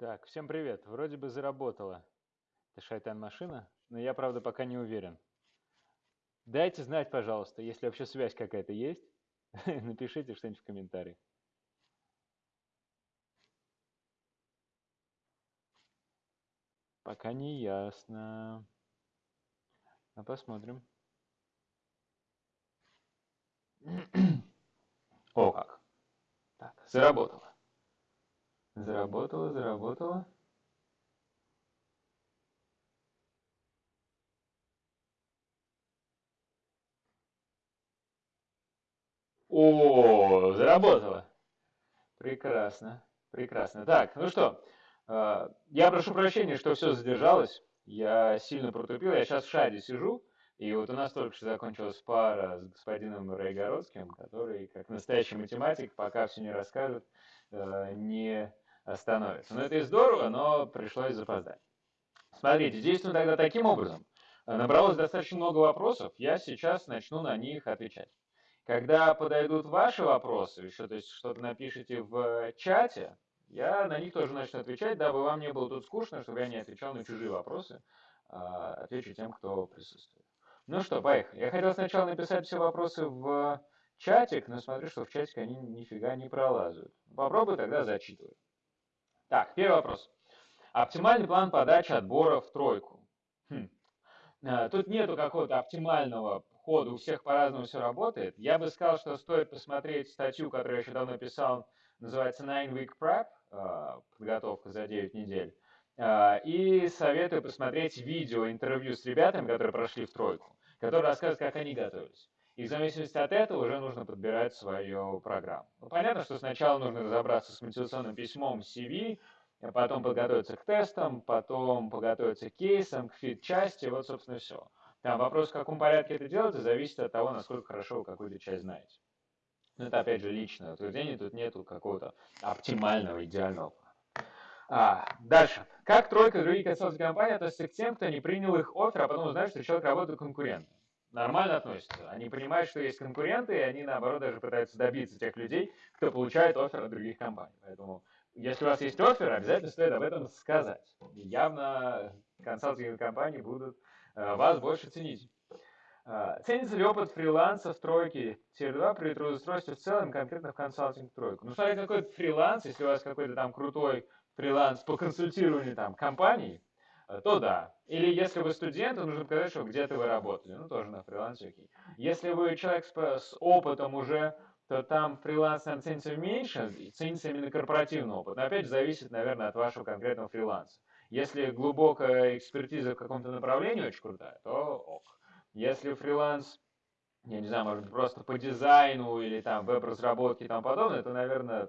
Так, всем привет. Вроде бы заработала эта шайтан-машина, но я, правда, пока не уверен. Дайте знать, пожалуйста, если вообще связь какая-то есть. Напишите что-нибудь в комментариях. Пока не ясно. А посмотрим. О, как. Так, заработало. Заработало, заработало. О, заработало. Прекрасно, прекрасно. Так, ну что, э, я прошу прощения, что все задержалось. Я сильно протупил. Я сейчас в шаре сижу. И вот у нас только что закончилась пара с господином Райгородским, который, как настоящий математик, пока все не расскажет, э, не остановится. Но это и здорово, но пришлось запоздать. Смотрите, действуем тогда таким образом. Набралось достаточно много вопросов, я сейчас начну на них отвечать. Когда подойдут ваши вопросы, еще то есть что-то напишите в чате, я на них тоже начну отвечать, дабы вам не было тут скучно, чтобы я не отвечал на чужие вопросы, а отвечу тем, кто присутствует. Ну что, поехали. Я хотел сначала написать все вопросы в чатик, но смотрю, что в чатик они нифига не пролазают. Попробую тогда зачитывать. Так, первый вопрос. Оптимальный план подачи отбора в тройку. Хм. А, тут нету какого-то оптимального хода, у всех по-разному все работает. Я бы сказал, что стоит посмотреть статью, которую я еще давно писал, называется Nine Week Prep, а, подготовка за 9 недель. А, и советую посмотреть видео, интервью с ребятами, которые прошли в тройку, которые рассказывают, как они готовились. И в зависимости от этого уже нужно подбирать свою программу. Ну, понятно, что сначала нужно разобраться с мотивационным письмом, CV, а потом подготовиться к тестам, потом подготовиться к кейсам, к фит-части, вот, собственно, все. Там вопрос, в каком порядке это делать, зависит от того, насколько хорошо вы какую-то часть знаете. Но это, опять же, личное утверждение, тут нету какого-то оптимального, идеального а, дальше. Как тройка других консалтинговых компаний относятся к тем, кто не принял их офер, а потом узнает, что человек работает конкурентом? Нормально относятся. Они понимают, что есть конкуренты, и они, наоборот, даже пытаются добиться тех людей, кто получает офер от других компаний. Поэтому, если у вас есть офер, обязательно стоит об этом сказать. И явно консалтинговые компании будут э, вас больше ценить. Э, ценится ли опыт фриланса в тройке Тир 2 при трудоустройстве в целом, конкретно в консалтинг тройку? Ну, смотрите, какой-то фриланс, если у вас какой-то там крутой фриланс по консультированию там компаний, то да. Или если вы студент, то нужно показать, что где-то вы работали. Ну, тоже на фрилансе окей. Если вы человек с, с опытом уже, то там фриланс наверное, ценится меньше, ценится именно корпоративный опыт. Но опять же, зависит, наверное, от вашего конкретного фриланса. Если глубокая экспертиза в каком-то направлении очень крутая, то ок. Если фриланс, я не знаю, может быть, просто по дизайну или там веб-разработке и тому подобное, то, наверное. А,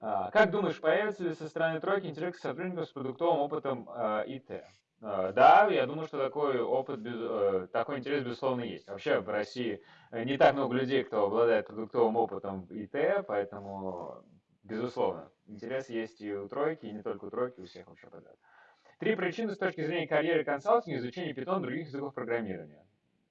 как думаешь, появится ли со стороны тройки интерес к сотрудникам с продуктовым опытом а, ИТ? А, да, я думаю, что такой опыт, э, такой интерес, безусловно, есть. Вообще в России э, не так много людей, кто обладает продуктовым опытом ИТ, поэтому, безусловно, интерес есть и у тройки, и не только у тройки, у всех вообще подряд. Три причины с точки зрения карьеры консалтинга, изучения питон других языков программирования.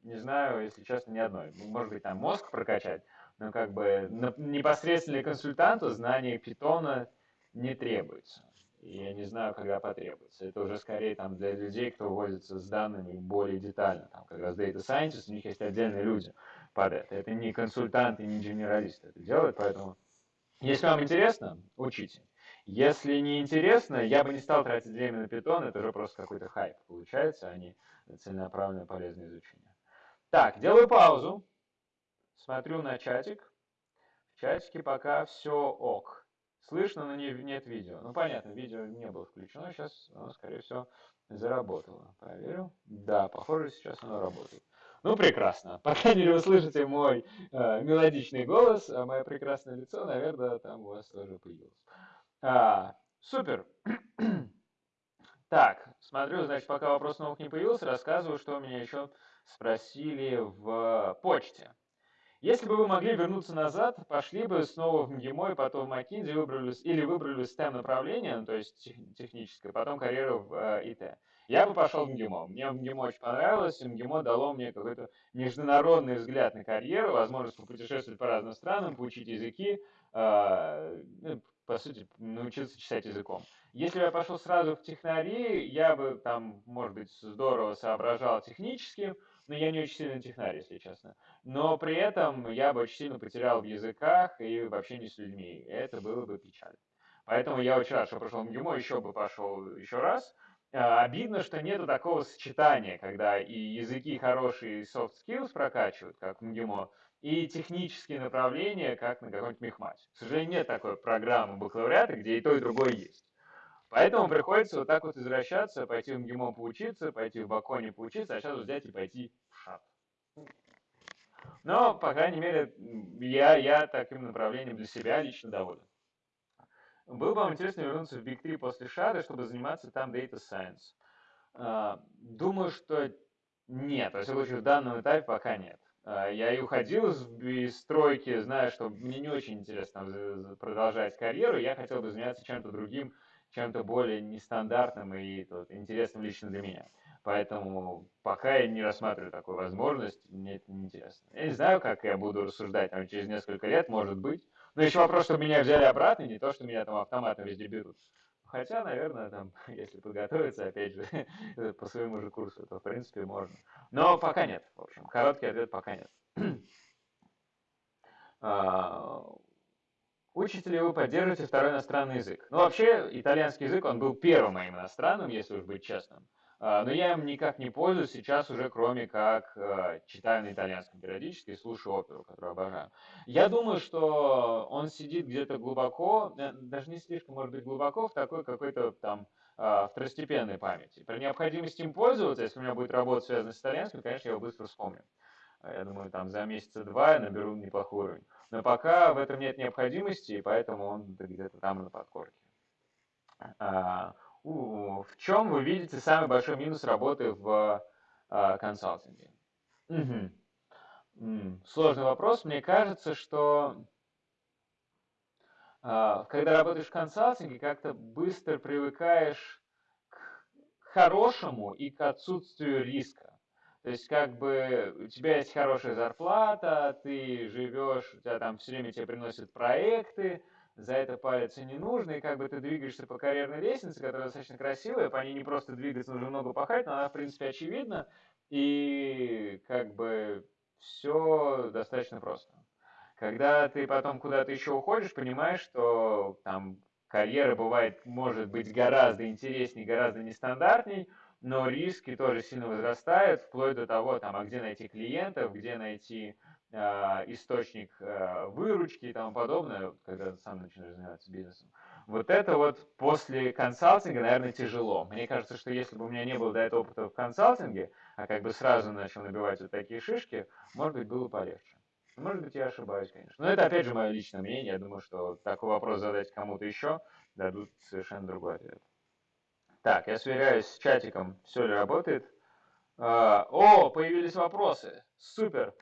Не знаю, если честно, ни одной. Может быть, там мозг прокачать, но как бы непосредственно консультанту знание питона не требуется. Я не знаю, когда потребуется. Это уже скорее там для людей, кто возится с данными более детально. Там как раз Data Scientist, у них есть отдельные люди под это. Это не консультанты, не генералисты это делают, поэтому если вам интересно, учите. Если не интересно, я бы не стал тратить время на питон, это уже просто какой-то хайп получается, а не целенаправленное полезное изучение. Так, делаю паузу. Смотрю на чатик. В чатике пока все ок. Слышно, но не, нет видео. Ну, понятно, видео не было включено. Сейчас оно, скорее всего, заработало. Проверю. Да, похоже, сейчас оно работает. Ну, прекрасно. По крайней мере, вы слышите мой э, мелодичный голос, а мое прекрасное лицо, наверное, там у вас тоже появилось. А, супер. так, смотрю, значит, пока вопрос новых не появился, рассказываю, что меня еще спросили в почте. Если бы вы могли вернуться назад, пошли бы снова в МГИМО и потом в McKinsey выбрали, или выбрали STEM направление, ну, то есть техническое, потом карьеру в э, ИТ. Я бы пошел в МГИМО. Мне в МГИМО очень понравилось, и МГИМО дало мне какой-то международный взгляд на карьеру, возможность попутешествовать по разным странам, поучить языки, э, по сути, научился читать языком. Если бы я пошел сразу в технари, я бы там, может быть, здорово соображал технически, но я не очень сильный технарь, если честно. Но при этом я бы очень сильно потерял в языках и в общении с людьми. Это было бы печально. Поэтому я очень рад, что прошел МГИМО, еще бы пошел еще раз. А, обидно, что нету такого сочетания, когда и языки хорошие, и soft skills прокачивают, как в МГИМО, и технические направления, как на каком-нибудь мехмате. К сожалению, нет такой программы бакалавриата, где и то, и другое есть. Поэтому приходится вот так вот извращаться, пойти в МГИМО поучиться, пойти в Баконе поучиться, а сейчас взять и пойти в ШАТ. Но, по крайней мере, я, я таким направлением для себя лично доволен. Было бы вам интересно вернуться в Big 3 после ШАДа, чтобы заниматься там Data Science. А, думаю, что нет. Во всяком случае, в данном этапе пока нет. А, я и уходил из стройки, зная, что мне не очень интересно продолжать карьеру, я хотел бы заняться чем-то другим, чем-то более нестандартным и тут, интересным лично для меня. Поэтому пока я не рассматриваю такую возможность, мне это не интересно. Я не знаю, как я буду рассуждать там, через несколько лет, может быть. Но еще вопрос, что меня взяли обратно, не то, что меня там автоматом везде берут. Хотя, наверное, там, если подготовиться, опять же, по своему же курсу, то в принципе можно. Но пока нет, в общем. Короткий ответ пока нет. А, учите ли вы поддерживаете второй иностранный язык? Ну, вообще, итальянский язык, он был первым моим иностранным, если уж быть честным. А, но я им никак не пользуюсь сейчас уже, кроме как а, читаю на итальянском периодически и слушаю оперу, которую обожаю. Я думаю, что он сидит где-то глубоко, э, даже не слишком, может быть, глубоко, в такой какой-то там а, второстепенной памяти. При необходимости им пользоваться, если у меня будет работа, связанная с итальянским, конечно, я его быстро вспомню. Я думаю, там за месяца два я наберу неплохой уровень. Но пока в этом нет необходимости, и поэтому он где-то там на подкорке в чем вы видите самый большой минус работы в а, консалтинге? Угу. Сложный вопрос. Мне кажется, что а, когда работаешь в консалтинге, как-то быстро привыкаешь к хорошему и к отсутствию риска. То есть, как бы, у тебя есть хорошая зарплата, ты живешь, у тебя там все время тебе приносят проекты, за это париться не нужно, и как бы ты двигаешься по карьерной лестнице, которая достаточно красивая, по ней не просто двигаться, нужно много пахать, но она, в принципе, очевидна, и как бы все достаточно просто. Когда ты потом куда-то еще уходишь, понимаешь, что там карьера бывает, может быть гораздо интереснее, гораздо нестандартней, но риски тоже сильно возрастают, вплоть до того, там, а где найти клиентов, где найти источник а, выручки и тому подобное, когда ты сам начинаешь заниматься бизнесом. Вот это вот после консалтинга, наверное, тяжело. Мне кажется, что если бы у меня не было до этого опыта в консалтинге, а как бы сразу начал набивать вот такие шишки, может быть, было полегче. Может быть, я ошибаюсь, конечно. Но это, опять же, мое личное мнение. Я думаю, что такой вопрос задать кому-то еще, дадут совершенно другой ответ. Так, я сверяюсь с чатиком, все ли работает. А, о, появились вопросы. Супер.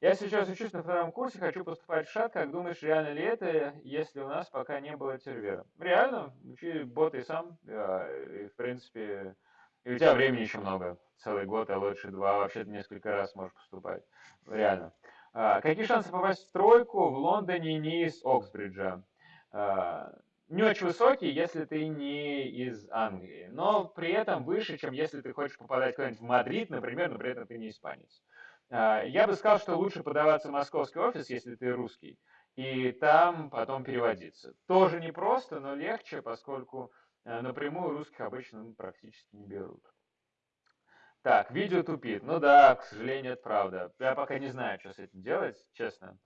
Я сейчас учусь на втором курсе, хочу поступать в ШАД. Как думаешь, реально ли это, если у нас пока не было тервера? Реально. Учи, ботай сам. И, в принципе, и у тебя времени еще много. Целый год, а лучше два. Вообще ты несколько раз можешь поступать. Реально. А, какие шансы попасть в тройку в Лондоне не из Оксбриджа? А, не очень высокий, если ты не из Англии, но при этом выше, чем если ты хочешь попадать куда-нибудь в Мадрид, например, но при этом ты не испанец. А, я бы сказал, что лучше подаваться в московский офис, если ты русский, и там потом переводиться. Тоже непросто, но легче, поскольку э, напрямую русских обычно ну, практически не берут. Так, видео тупит. Ну да, к сожалению, это правда. Я пока не знаю, что с этим делать, честно.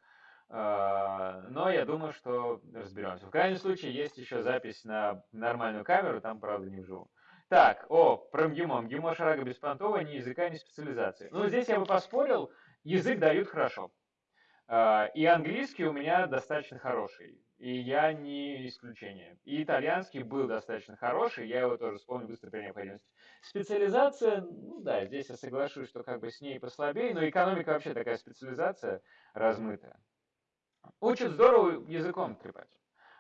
А, но я думаю, что разберемся. В крайнем случае, есть еще запись на нормальную камеру, там, правда, не вживую. Так, о, про МГИМО. МГИМО Шарага Беспонтова, ни языка, ни специализации. Ну, здесь я бы поспорил, язык дают хорошо. А, и английский у меня достаточно хороший, и я не исключение. И итальянский был достаточно хороший, я его тоже вспомню быстро при необходимости. Специализация, ну да, здесь я соглашусь, что как бы с ней послабее, но экономика вообще такая специализация размытая. Учат здорово языком трепать.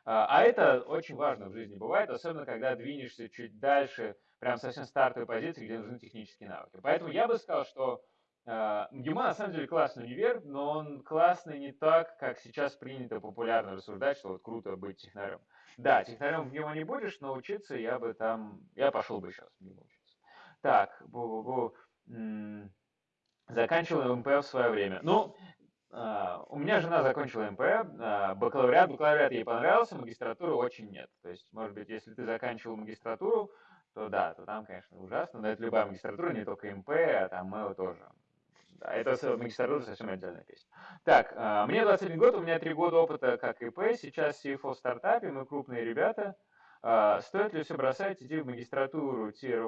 А, а это очень важно в жизни бывает, особенно когда двинешься чуть дальше, прям совсем стартовой позиции, где нужны технические навыки. Поэтому я бы сказал, что э, МГИМО на самом деле классный универ, но он классный не так, как сейчас принято популярно рассуждать, что вот круто быть технарем. Да, технарем в него не будешь, но учиться я бы там, я пошел бы сейчас в него учиться. Так, бу-бу-бу. Заканчивал МП в свое время. Ну, а, у меня жена закончила МП, а, бакалавриат, бакалавриат ей понравился, магистратуру очень нет. То есть, может быть, если ты заканчивал магистратуру, то да, то там, конечно, ужасно, но это любая магистратура, не только МП, а там МЭО тоже. Да, это магистратура совсем отдельная песня. Так, а, мне 21 год, у меня 3 года опыта как ИП, сейчас CFO в стартапе, мы крупные ребята. Стоит ли все бросать, идти в магистратуру Tier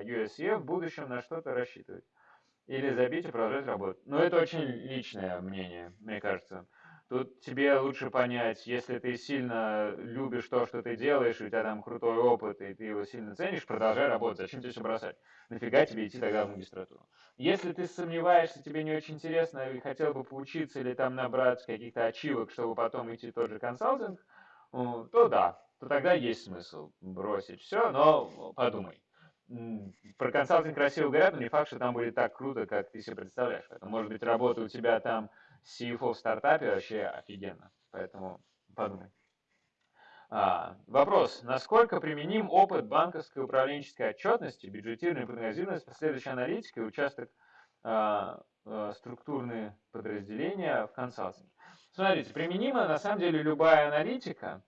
1 USE в будущем на что-то рассчитывать? Или забить и продолжать работать. Но это очень личное мнение, мне кажется. Тут тебе лучше понять, если ты сильно любишь то, что ты делаешь, у тебя там крутой опыт, и ты его сильно ценишь, продолжай работать. Зачем тебе все бросать? Нафига тебе идти тогда в магистратуру? Если ты сомневаешься, тебе не очень интересно, и хотел бы поучиться или там набрать каких-то ачивок, чтобы потом идти в тот же консалтинг, то да, то тогда есть смысл бросить все, но подумай про консалтинг красиво говорят, но не факт, что там будет так круто, как ты себе представляешь. Поэтому, может быть, работа у тебя там CFO в стартапе вообще офигенно. Поэтому подумай. А, вопрос. Насколько применим опыт банковской управленческой отчетности, бюджетированной прогнозированность, последующей аналитики, участок а, а, структурные подразделения в консалтинге? Смотрите, применима на самом деле любая аналитика,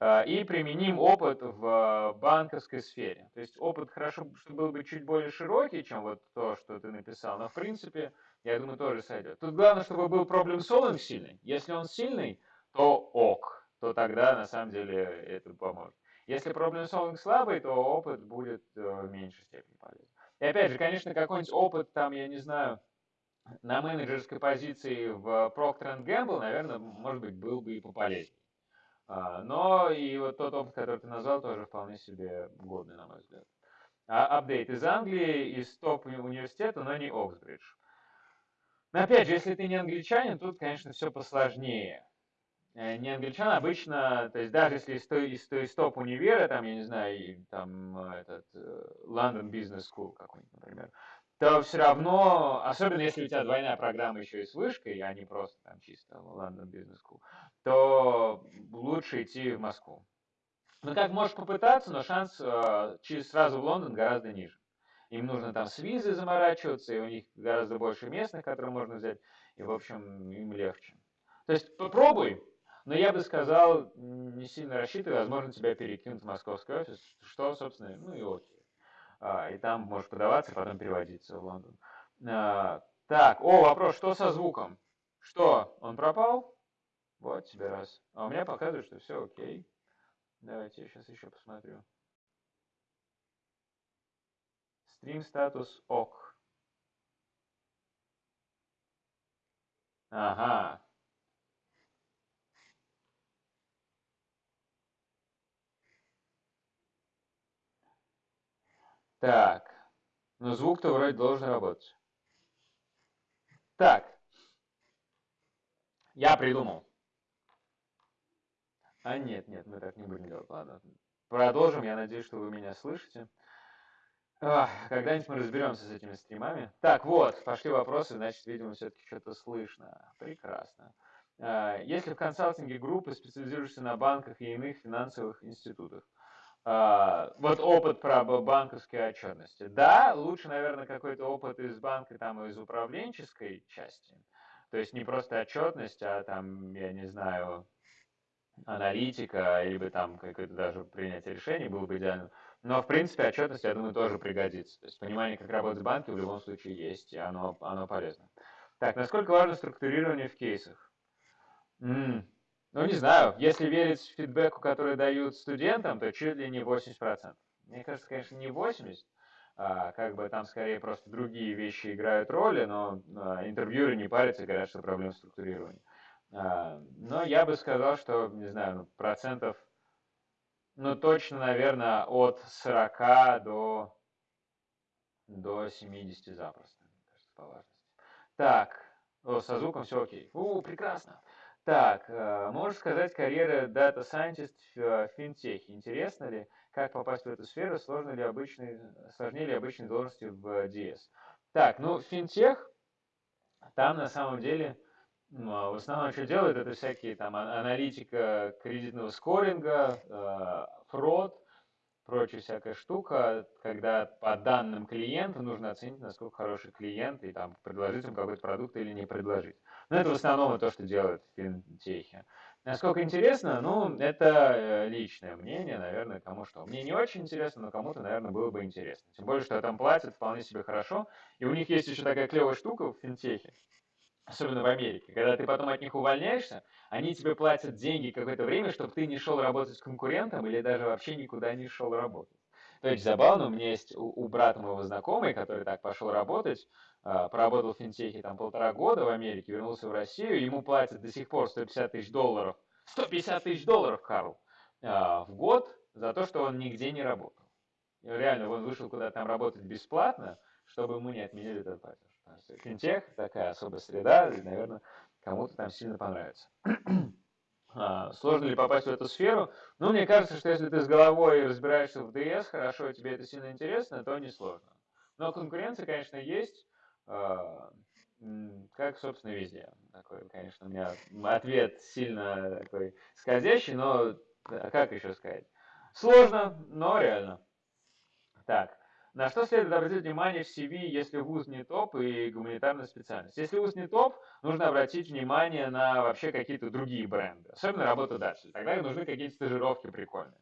и применим опыт в банковской сфере. То есть опыт хорошо, чтобы был бы чуть более широкий, чем вот то, что ты написал, но в принципе, я думаю, тоже сойдет. Тут главное, чтобы был проблем solving сильный. Если он сильный, то ок, то тогда на самом деле это поможет. Если проблем solving слабый, то опыт будет э, в меньшей степени полезен. И опять же, конечно, какой-нибудь опыт там, я не знаю, на менеджерской позиции в Procter Gamble, наверное, может быть, был бы и пополезнее. А, но и вот тот опыт, который ты назвал, тоже вполне себе годный, на мой взгляд. А, апдейт из Англии, из топ-университета, но не Оксбридж. Но опять же, если ты не англичанин, тут, конечно, все посложнее. Э, не англичан обычно, то есть даже если из, из, из топ-универа, там, я не знаю, там этот э, London Business School какой-нибудь, например, то все равно, особенно если у тебя двойная программа еще и с вышкой, а не просто там чисто London Business School, то лучше идти в Москву. Ну, как можешь попытаться, но шанс э, через сразу в Лондон гораздо ниже. Им нужно там с визой заморачиваться, и у них гораздо больше местных, которые можно взять, и, в общем, им легче. То есть попробуй, но я бы сказал, не сильно рассчитывай, возможно, тебя перекинут в московский офис, что, собственно, ну и окей. А, и там можешь подаваться, потом переводиться в Лондон. А, так, о, вопрос, что со звуком? Что, он пропал? Вот тебе раз. А у меня показывает, что все окей. Давайте я сейчас еще посмотрю. Стрим статус ок. Ага. Так. Но звук-то вроде должен работать. Так. Я придумал. А нет, нет, мы так не будем делать. Ладно. Продолжим. Я надеюсь, что вы меня слышите. Когда-нибудь мы разберемся с этими стримами. Так, вот, пошли вопросы, значит, видимо, все-таки что-то слышно. Прекрасно. А, если в консалтинге группы специализируешься на банках и иных финансовых институтах, вот опыт про банковской отчетности. Да, лучше, наверное, какой-то опыт из банка, там, из управленческой части. То есть не просто отчетность, а там, я не знаю, аналитика, либо там какое-то даже принятие решений было бы идеально. Но, в принципе, отчетность, я думаю, тоже пригодится. То есть понимание, как работать банки, в любом случае есть, и оно, оно полезно. Так, насколько важно структурирование в кейсах? М -м, ну, не знаю, если верить фидбэку, который дают студентам, то чуть ли не 80%. Мне кажется, конечно, не 80%, а, как бы там скорее просто другие вещи играют роли, но а, интервьюеры не парятся и говорят, что проблема структурирования. А, но я бы сказал, что, не знаю, ну, процентов, ну, точно, наверное, от 40 до, до 70 запросто, мне кажется, по важности. Так, о, со звуком все окей. У, прекрасно. Так, э, можешь сказать, карьера Data Scientist в э, финтехе. Интересно ли, как попасть в эту сферу, сложно ли обычные, сложнее ли обычные должности в DS? Так, ну, финтех, там на самом деле в основном, что делают, это всякие там аналитика кредитного скоринга, э, фрод, прочая всякая штука, когда по данным клиента нужно оценить, насколько хороший клиент, и там предложить ему какой-то продукт или не предложить. Но это в основном то, что делают в финтехе. Насколько интересно, ну, это э, личное мнение, наверное, кому что. Мне не очень интересно, но кому-то, наверное, было бы интересно. Тем более, что там платят вполне себе хорошо. И у них есть еще такая клевая штука в финтехе, особенно в Америке, когда ты потом от них увольняешься, они тебе платят деньги какое-то время, чтобы ты не шел работать с конкурентом или даже вообще никуда не шел работать. То есть забавно, у меня есть у, у брата моего знакомый, который так пошел работать, э, проработал в финтехе там полтора года в Америке, вернулся в Россию, ему платят до сих пор 150 тысяч долларов, 150 тысяч долларов, Карл, э, в год за то, что он нигде не работал. И реально, он вышел куда-то там работать бесплатно, чтобы ему не отменили этот платеж. Финтех такая особая среда, и, наверное, кому-то там сильно понравится. А, сложно ли попасть в эту сферу? Ну, мне кажется, что если ты с головой разбираешься в DS, хорошо, тебе это сильно интересно, то не сложно. Но конкуренция, конечно, есть, а, как, собственно, везде. Такой, конечно, у меня ответ сильно такой скользящий, но а как еще сказать? Сложно, но реально. Так, на что следует обратить внимание в CV, если вуз не топ и гуманитарная специальность? Если вуз не топ, нужно обратить внимание на вообще какие-то другие бренды, особенно работа дальше. Тогда нужны какие-то стажировки прикольные.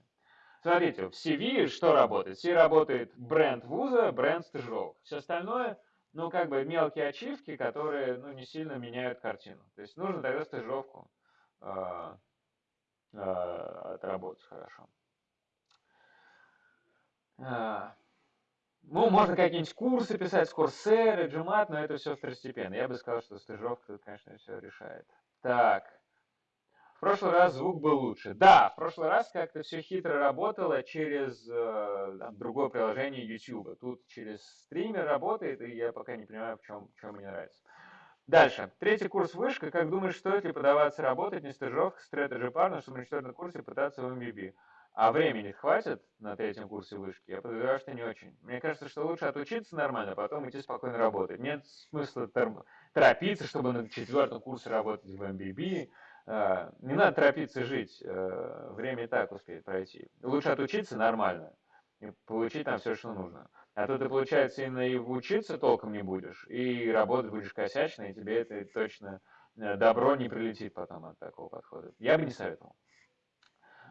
Смотрите, в CV что работает? В CV работает бренд вуза, бренд стажировок. Все остальное, ну, как бы мелкие ачивки, которые, ну, не сильно меняют картину. То есть нужно тогда стажировку э, э, отработать хорошо. Ну, можно какие-нибудь курсы писать, с Coursera, GMAT, но это все второстепенно. Я бы сказал, что стажировка конечно, все решает. Так. В прошлый раз звук был лучше. Да, в прошлый раз как-то все хитро работало через э, там, другое приложение YouTube. Тут через стример работает, и я пока не понимаю, в чем, в чем мне нравится. Дальше. Третий курс вышка. Как думаешь, стоит ли подаваться работать, не стажировка, стратеджи парна, чтобы на четвертом курсе пытаться в MBB? А времени хватит на третьем курсе вышки, я подозреваю, что не очень. Мне кажется, что лучше отучиться нормально, а потом идти спокойно работать. Нет смысла торопиться, чтобы на четвертом курсе работать в MBB. А, не надо торопиться жить, а, время и так успеет пройти. Лучше отучиться нормально и получить там все, что нужно. А то ты, получается, именно и учиться толком не будешь, и работать будешь косячно, и тебе это точно э, добро не прилетит потом от такого подхода. Я бы не советовал.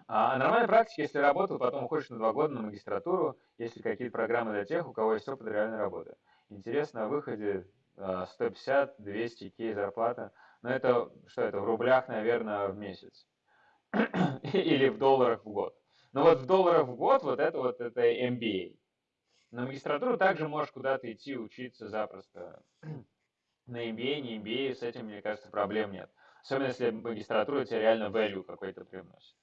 А нормальная практика, если работал, потом уходишь на два года на магистратуру, если какие-то программы для тех, у кого есть опыт реальной работы. Интересно, на выходе 150-200 кей зарплата. Но это, что это, в рублях, наверное, в месяц. Или в долларах в год. Но вот в долларах в год вот это вот это MBA. На магистратуру также можешь куда-то идти учиться запросто. На MBA, не MBA, с этим, мне кажется, проблем нет. Особенно если магистратура тебе реально value какой-то приносит.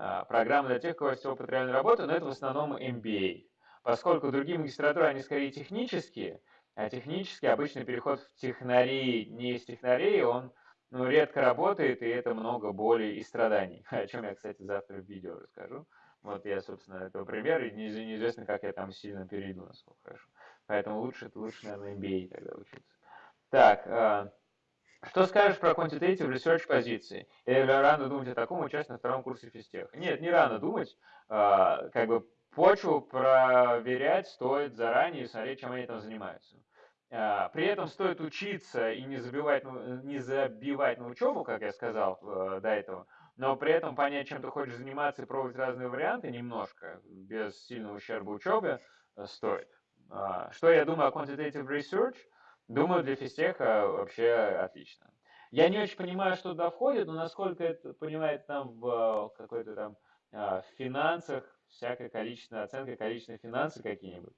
А, программы для тех, у кого есть опыт реальной работы, но это в основном MBA. Поскольку другие магистратуры, они скорее технические, а технический обычный переход в технари не из технарей, он ну, редко работает, и это много боли и страданий. О чем я, кстати, завтра в видео расскажу. Вот я, собственно, этого пример, и неизвестно, как я там сильно перейду, насколько хорошо. Поэтому лучше, лучше, наверное, MBA тогда учиться. Так, а, что скажешь про quantitative research позиции? Или рано думать о таком участии на втором курсе физтеха? Нет, не рано думать. А, как бы почву проверять стоит заранее и смотреть, чем они там занимаются. А, при этом стоит учиться и не забивать, не забивать на учебу, как я сказал э, до этого, но при этом понять, чем ты хочешь заниматься и пробовать разные варианты немножко, без сильного ущерба учебе, э, стоит. А, что я думаю о quantitative research? Думаю, для физтеха вообще отлично. Я не очень понимаю, что туда входит, но насколько это понимает там в какой-то там а, в финансах, всякая количественная оценка, количественные финансы какие-нибудь.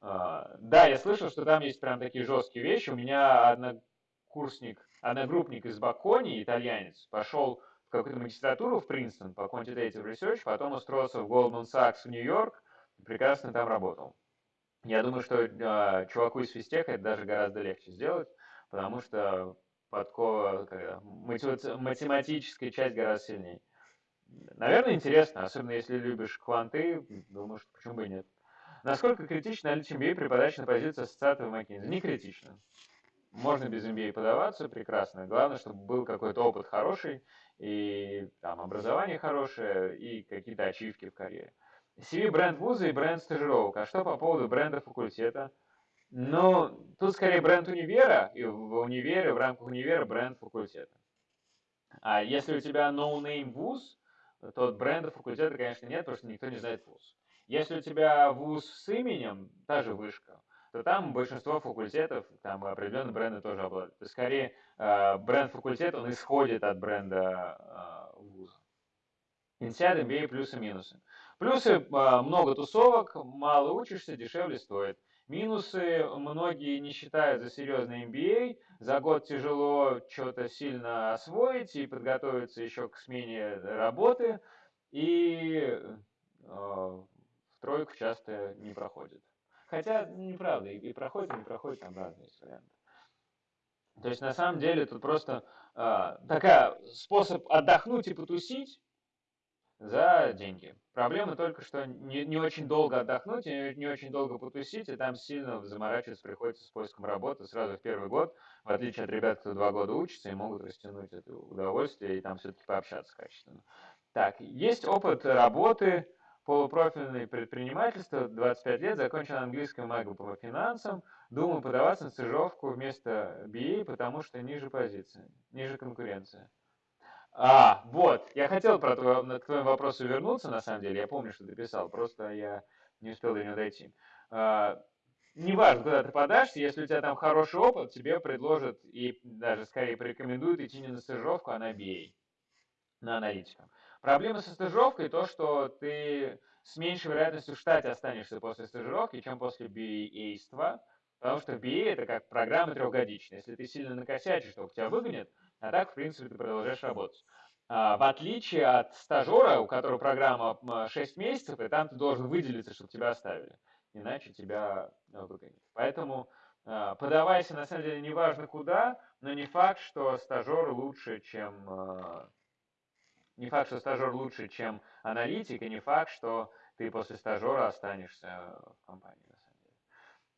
А, да, я слышал, что там есть прям такие жесткие вещи. У меня однокурсник, одногруппник из Бакони, итальянец, пошел в какую-то магистратуру в Принстон по quantitative research, потом устроился в Goldman Sachs в Нью-Йорк, прекрасно там работал. Я думаю, что э, чуваку из физтеха это даже гораздо легче сделать, потому что подкова, математическая часть гораздо сильнее. Наверное, интересно, особенно если любишь кванты, думаю, что почему бы и нет. Насколько критично наличие MBA при подаче на позицию ассоциата в McKinsey? Не критично. можно без MBA подаваться, прекрасно. Главное, чтобы был какой-то опыт хороший, и там образование хорошее, и какие-то ачивки в карьере. CV бренд вуза и бренд стажировок. А что по поводу бренда факультета? Ну, тут скорее бренд универа, и в универе, в рамках универа бренд факультета. А если у тебя no-name вуз, то бренда факультета, конечно, нет, потому что никто не знает вуз. Если у тебя вуз с именем, та же вышка, то там большинство факультетов, там определенные бренды тоже обладают. То скорее, э, бренд факультета, он исходит от бренда э, вуза. INSEAD, MBA, плюсы, минусы. Плюсы э, много тусовок, мало учишься, дешевле стоит. Минусы многие не считают за серьезный MBA. За год тяжело что-то сильно освоить и подготовиться еще к смене работы. И в тройку часто не проходит. Хотя, неправда, и, и проходит, и не проходит, там разные варианты. То есть, на самом деле, тут просто э, такая способ отдохнуть и потусить за деньги. Проблема только, что не, не очень долго отдохнуть, и не очень долго потусить, и там сильно заморачиваться приходится с поиском работы сразу в первый год, в отличие от ребят, кто два года учится и могут растянуть это удовольствие и там все-таки пообщаться качественно. Так, есть опыт работы полупрофильное предпринимательство, 25 лет, закончил английскую магу по финансам, думаю подаваться на стажировку вместо BA, потому что ниже позиции, ниже конкуренция. А, вот, я хотел про твой, к твоему вернуться, на самом деле, я помню, что ты писал, просто я не успел до него дойти. А, неважно, куда ты подашься, если у тебя там хороший опыт, тебе предложат и даже скорее порекомендуют идти не на стажировку, а на BA, на аналитика. Проблема со стажировкой то, что ты с меньшей вероятностью в штате останешься после стажировки, чем после BA-ства, потому что BA это как программа трехгодичная. Если ты сильно накосячишь, то тебя выгонят, а так, в принципе, ты продолжаешь работать. А, в отличие от стажера, у которого программа 6 месяцев, и там ты должен выделиться, чтобы тебя оставили. Иначе тебя выгонят. Поэтому а, подавайся, на самом деле, неважно куда, но не факт, что стажер лучше, чем а, не факт, что стажер лучше, чем аналитик, и не факт, что ты после стажера останешься в компании, на самом деле.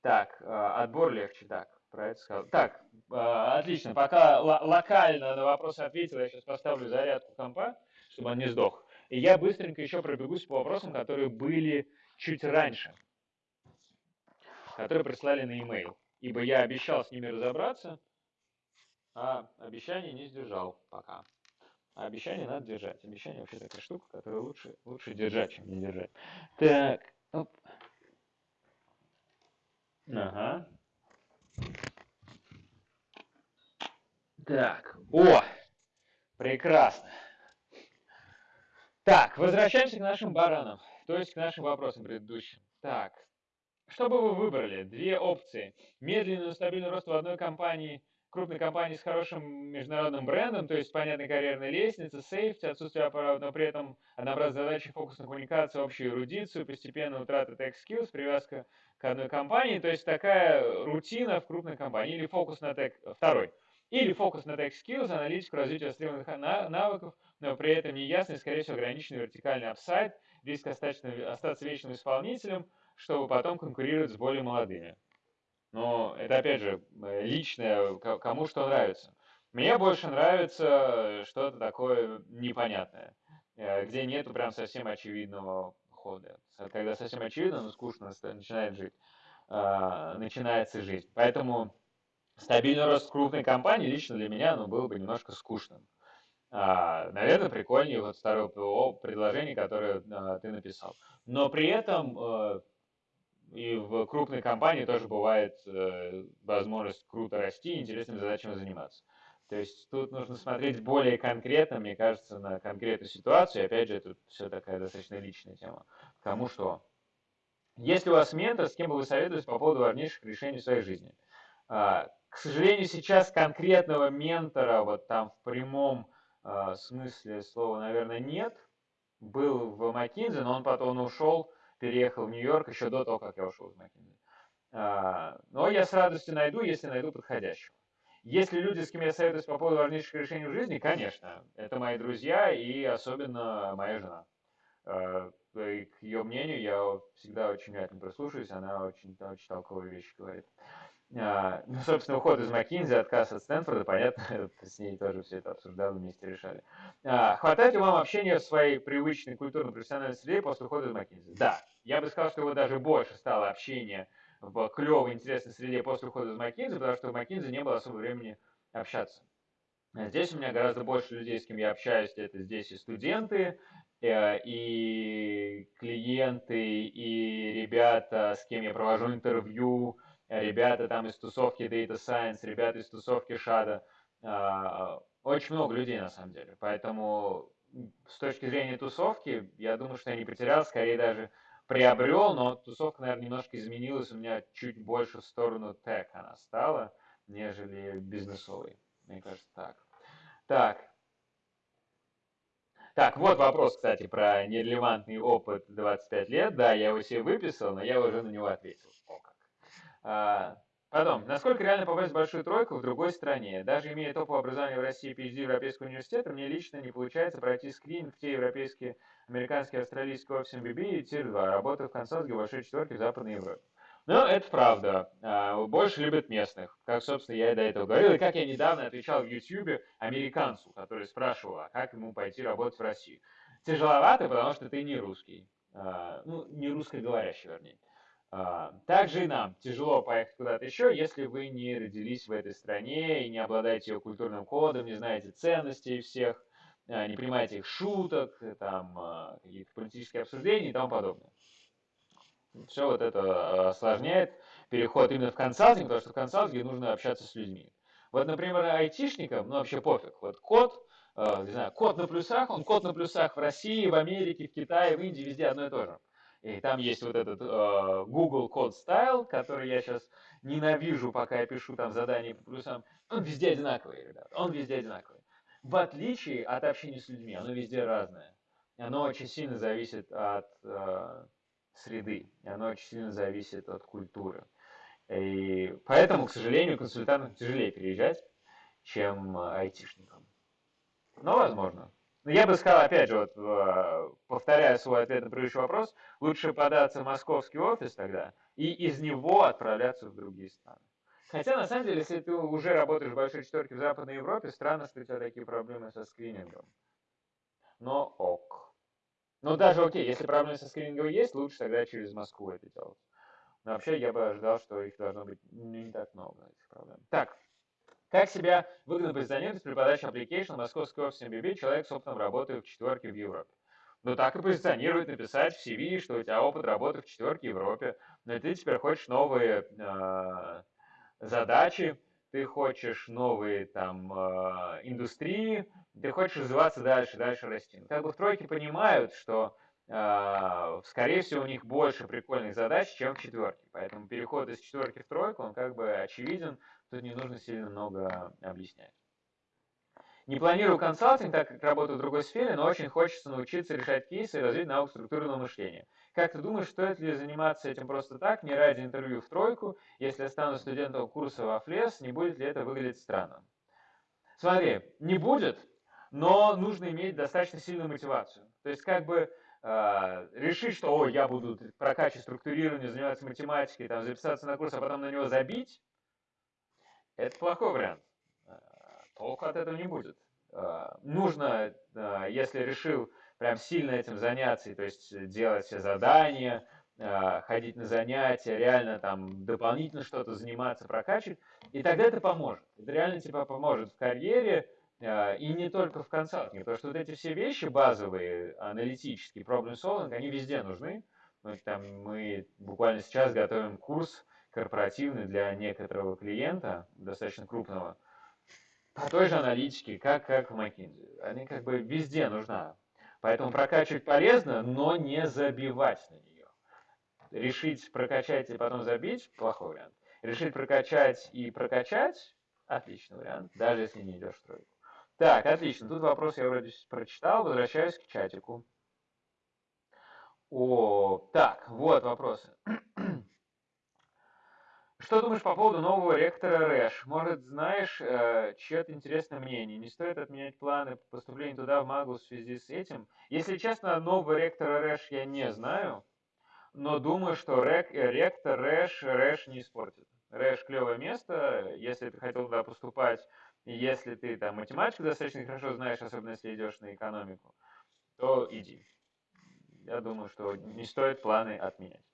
Так, э, отбор легче, так, про это сказал. Так, э, отлично, пока локально на вопросы ответил, я сейчас поставлю зарядку компа, чтобы он не сдох. И я быстренько еще пробегусь по вопросам, которые были чуть раньше, которые прислали на e-mail. Ибо я обещал с ними разобраться, а обещание не сдержал пока. А обещание надо держать. Обещание вообще такая штука, которую лучше, лучше держать, чем не держать. Так, оп. Ага. Так, о, прекрасно. Так, возвращаемся к нашим баранам, то есть к нашим вопросам предыдущим. Так, что бы вы выбрали? Две опции. Медленный, стабильный рост в одной компании – крупной компании с хорошим международным брендом, то есть понятной карьерной лестнице, сейфти, отсутствие аппарата, но при этом однообразные задачи, фокус на коммуникацию, общую эрудицию, постепенная утрата tech skills, привязка к одной компании, то есть такая рутина в крупной компании, или фокус на tech, второй, или фокус на tech skills, аналитику, развитие востребованных навыков, но при этом неясный, скорее всего, ограниченный вертикальный апсайд, риск остаться вечным исполнителем, чтобы потом конкурировать с более молодыми. Но это, опять же, личное, кому что нравится. Мне больше нравится что-то такое непонятное, э, где нету прям совсем очевидного хода. Когда совсем очевидно, но скучно начинает жить, а, начинается жизнь. Поэтому стабильный рост крупной компании лично для меня ну, был бы немножко скучным. А, наверное, прикольнее вот второе предложение, которое а, ты написал. Но при этом э, и в крупной компании тоже бывает э, возможность круто расти интересными задачами заниматься. То есть тут нужно смотреть более конкретно, мне кажется, на конкретную ситуацию. И опять же, это все такая достаточно личная тема. Кому что. Если у вас ментор, с кем бы вы советовались по поводу важнейших решений в своей жизни? А, к сожалению, сейчас конкретного ментора, вот там в прямом а, смысле слова, наверное, нет. Был в McKinsey, но он потом ушел переехал в Нью-Йорк еще до того, как я ушел из. А, но я с радостью найду, если найду подходящего. Если люди, с кем я советуюсь по поводу важнейших решений в жизни, конечно, это мои друзья и особенно моя жена. А, и к ее мнению я всегда очень внимательно прислушиваюсь, она очень, очень толковые вещи говорит. А, ну, собственно, уход из Маккинзи, отказ от Стэнфорда, понятно, с ней тоже все это обсуждали, вместе решали. А, хватает ли вам общения в своей привычной культурно-профессиональной среде после ухода из Маккинзи? Да. Я бы сказал, что его даже больше стало общения в клевой, интересной среде после ухода из Маккинзи, потому что в Маккинзи не было особо времени общаться. Здесь у меня гораздо больше людей, с кем я общаюсь, это здесь и студенты, э, и клиенты, и ребята, с кем я провожу интервью, ребята там из тусовки Data Science, ребята из тусовки Шада. А, очень много людей на самом деле. Поэтому с точки зрения тусовки, я думаю, что я не потерял, скорее даже приобрел, но тусовка, наверное, немножко изменилась. У меня чуть больше в сторону тег она стала, нежели бизнесовой. Мне кажется, так. Так. Так, вот вопрос, кстати, про нерелевантный опыт 25 лет. Да, я его себе выписал, но я уже на него ответил. А, потом, насколько реально попасть в большую тройку в другой стране? Даже имея топовое образование в России PhD Европейского университета, мне лично не получается пройти скрининг в те европейские, американские, австралийские офисы MBB и Тир 2, работаю в консалтинге большой четверке в Западной Европе. Ну, это правда. А, больше любят местных. Как, собственно, я и до этого говорил. И как я недавно отвечал в YouTube американцу, который спрашивал, а как ему пойти работать в Россию. Тяжеловато, потому что ты не русский. А, ну, не русскоговорящий, вернее. А, также и нам тяжело поехать куда-то еще, если вы не родились в этой стране и не обладаете ее культурным кодом, не знаете ценностей всех, а, не понимаете их шуток, там, а, каких-то политических обсуждений и тому подобное. Все вот это осложняет переход именно в консалтинг, потому что в консалтинге нужно общаться с людьми. Вот, например, айтишникам, ну вообще пофиг, вот код, не знаю, код на плюсах, он код на плюсах в России, в Америке, в Китае, в Индии, везде одно и то же. И там есть вот этот э, Google Code Style, который я сейчас ненавижу, пока я пишу там задания по плюсам. Он везде одинаковый, ребят. Он везде одинаковый. В отличие от общения с людьми, оно везде разное. Оно очень сильно зависит от э, среды. Оно очень сильно зависит от культуры. И поэтому, к сожалению, консультантам тяжелее переезжать, чем айтишникам. Но возможно. Но я бы сказал, опять же, вот, э, повторяя свой ответ на предыдущий вопрос, лучше податься в московский офис тогда и из него отправляться в другие страны. Хотя, на самом деле, если ты уже работаешь в большой четверке в Западной Европе, странно, что у тебя такие проблемы со скринингом. Но ок. Ну, даже окей, если проблемы со скринингом есть, лучше тогда через Москву это делать. Но вообще я бы ожидал, что их должно быть не так много, этих проблем. Так, как себя выгодно позиционировать при подаче application в московской офисе MBB человек с опытом работы в четверке в Европе? Ну так и позиционировать, написать в CV, что у тебя опыт работы в четверке в Европе, но ты теперь хочешь новые э, задачи, ты хочешь новые там э, индустрии, ты хочешь развиваться дальше, дальше расти. Как бы в тройке понимают, что э, скорее всего у них больше прикольных задач, чем в четверке. Поэтому переход из четверки в тройку, он как бы очевиден, Тут не нужно сильно много объяснять. Не планирую консалтинг, так как работаю в другой сфере, но очень хочется научиться решать кейсы и развить навык структурного мышления. Как ты думаешь, стоит ли заниматься этим просто так, не ради интервью в тройку, если я стану студентом курса во ФЛЕС, не будет ли это выглядеть странно? Смотри, не будет, но нужно иметь достаточно сильную мотивацию. То есть как бы э, решить, что о, я буду прокачивать структурирование, заниматься математикой, там, записаться на курс, а потом на него забить, это плохой вариант. Э, толку от этого не будет. Э, нужно, э, если решил прям сильно этим заняться, то есть делать все задания, ходить на занятия, реально там дополнительно что-то заниматься, прокачивать, и тогда это поможет. Это реально тебе поможет в карьере, и не только в консалтинге, потому что вот эти все вещи базовые, аналитические, problem solving, они везде нужны. Мы, там, мы буквально сейчас готовим курс корпоративный для некоторого клиента, достаточно крупного, по той же аналитике, как, как в McKinsey. Они как бы везде нужна. Поэтому прокачивать полезно, но не забивать на нее. Решить прокачать и потом забить – плохой вариант. Решить прокачать и прокачать – отличный вариант, даже если не идешь в тройку. Так, отлично. Тут вопрос я вроде прочитал. Возвращаюсь к чатику. О, так, вот вопросы. Что думаешь по поводу нового ректора РЭШ? Может, знаешь э, чье-то интересное мнение? Не стоит отменять планы по поступлению туда в МАГУ в связи с этим? Если честно, нового ректора РЭШ я не знаю, но думаю, что рек, э, ректор РЭШ РЭШ не испортит. РЭШ клевое место, если ты хотел туда поступать, если ты там математику достаточно хорошо знаешь, особенно если идешь на экономику, то иди. Я думаю, что не стоит планы отменять.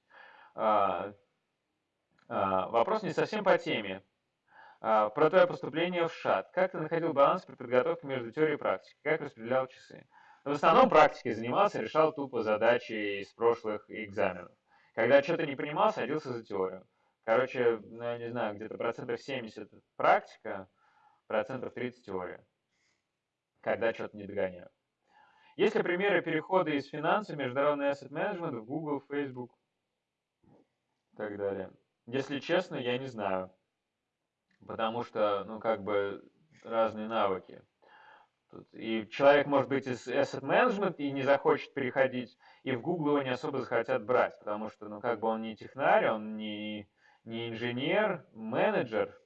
А, вопрос не совсем по теме. А, про твое поступление в ШАТ. Как ты находил баланс при подготовке между теорией и практикой? Как распределял часы? В основном практикой занимался, решал тупо задачи из прошлых экзаменов. Когда что-то не понимал, садился за теорию. Короче, ну, я не знаю, где-то процентов 70 практика, процентов 30 теория. Когда что-то не догоняю. Есть ли примеры перехода из финансов, международный asset management в Google, Facebook и так далее? Если честно, я не знаю. Потому что, ну, как бы, разные навыки. И человек может быть из asset management и не захочет переходить, и в Google его не особо захотят брать, потому что, ну, как бы он не технарь, он не, не инженер, менеджер,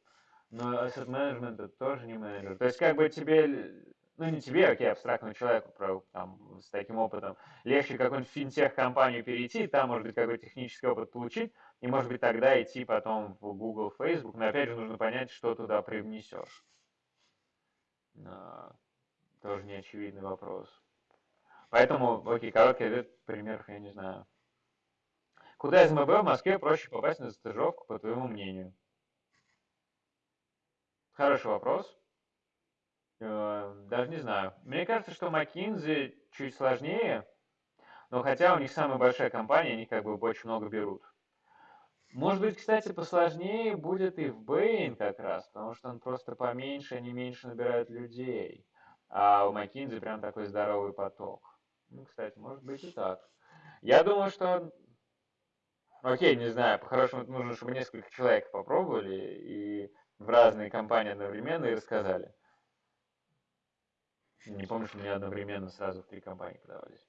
но asset management это тоже не менеджер. То есть, как бы тебе, ну, не тебе, окей, абстрактному человеку про, там, с таким опытом, легче какую-нибудь финтех-компанию перейти, там, может быть, какой-то технический опыт получить, и, может быть, тогда идти потом в Google, Facebook, но, опять же, нужно понять, что туда привнесешь. Тоже неочевидный вопрос. Поэтому, окей, короткий ответ, примеров я не знаю. Куда из МБ в Москве проще попасть на стажировку, по твоему мнению? Хороший вопрос. Э, даже не знаю. Мне кажется, что McKinsey чуть сложнее, но хотя у них самая большая компания, они как бы очень много берут. Может быть, кстати, посложнее будет и в Bain как раз, потому что он просто поменьше, они меньше набирают людей а у McKinsey прям такой здоровый поток. Ну, кстати, может быть и так. Я думаю, что... Окей, не знаю, по-хорошему нужно, чтобы несколько человек попробовали и в разные компании одновременно и рассказали. Не помню, что мне одновременно сразу в три компании подавались.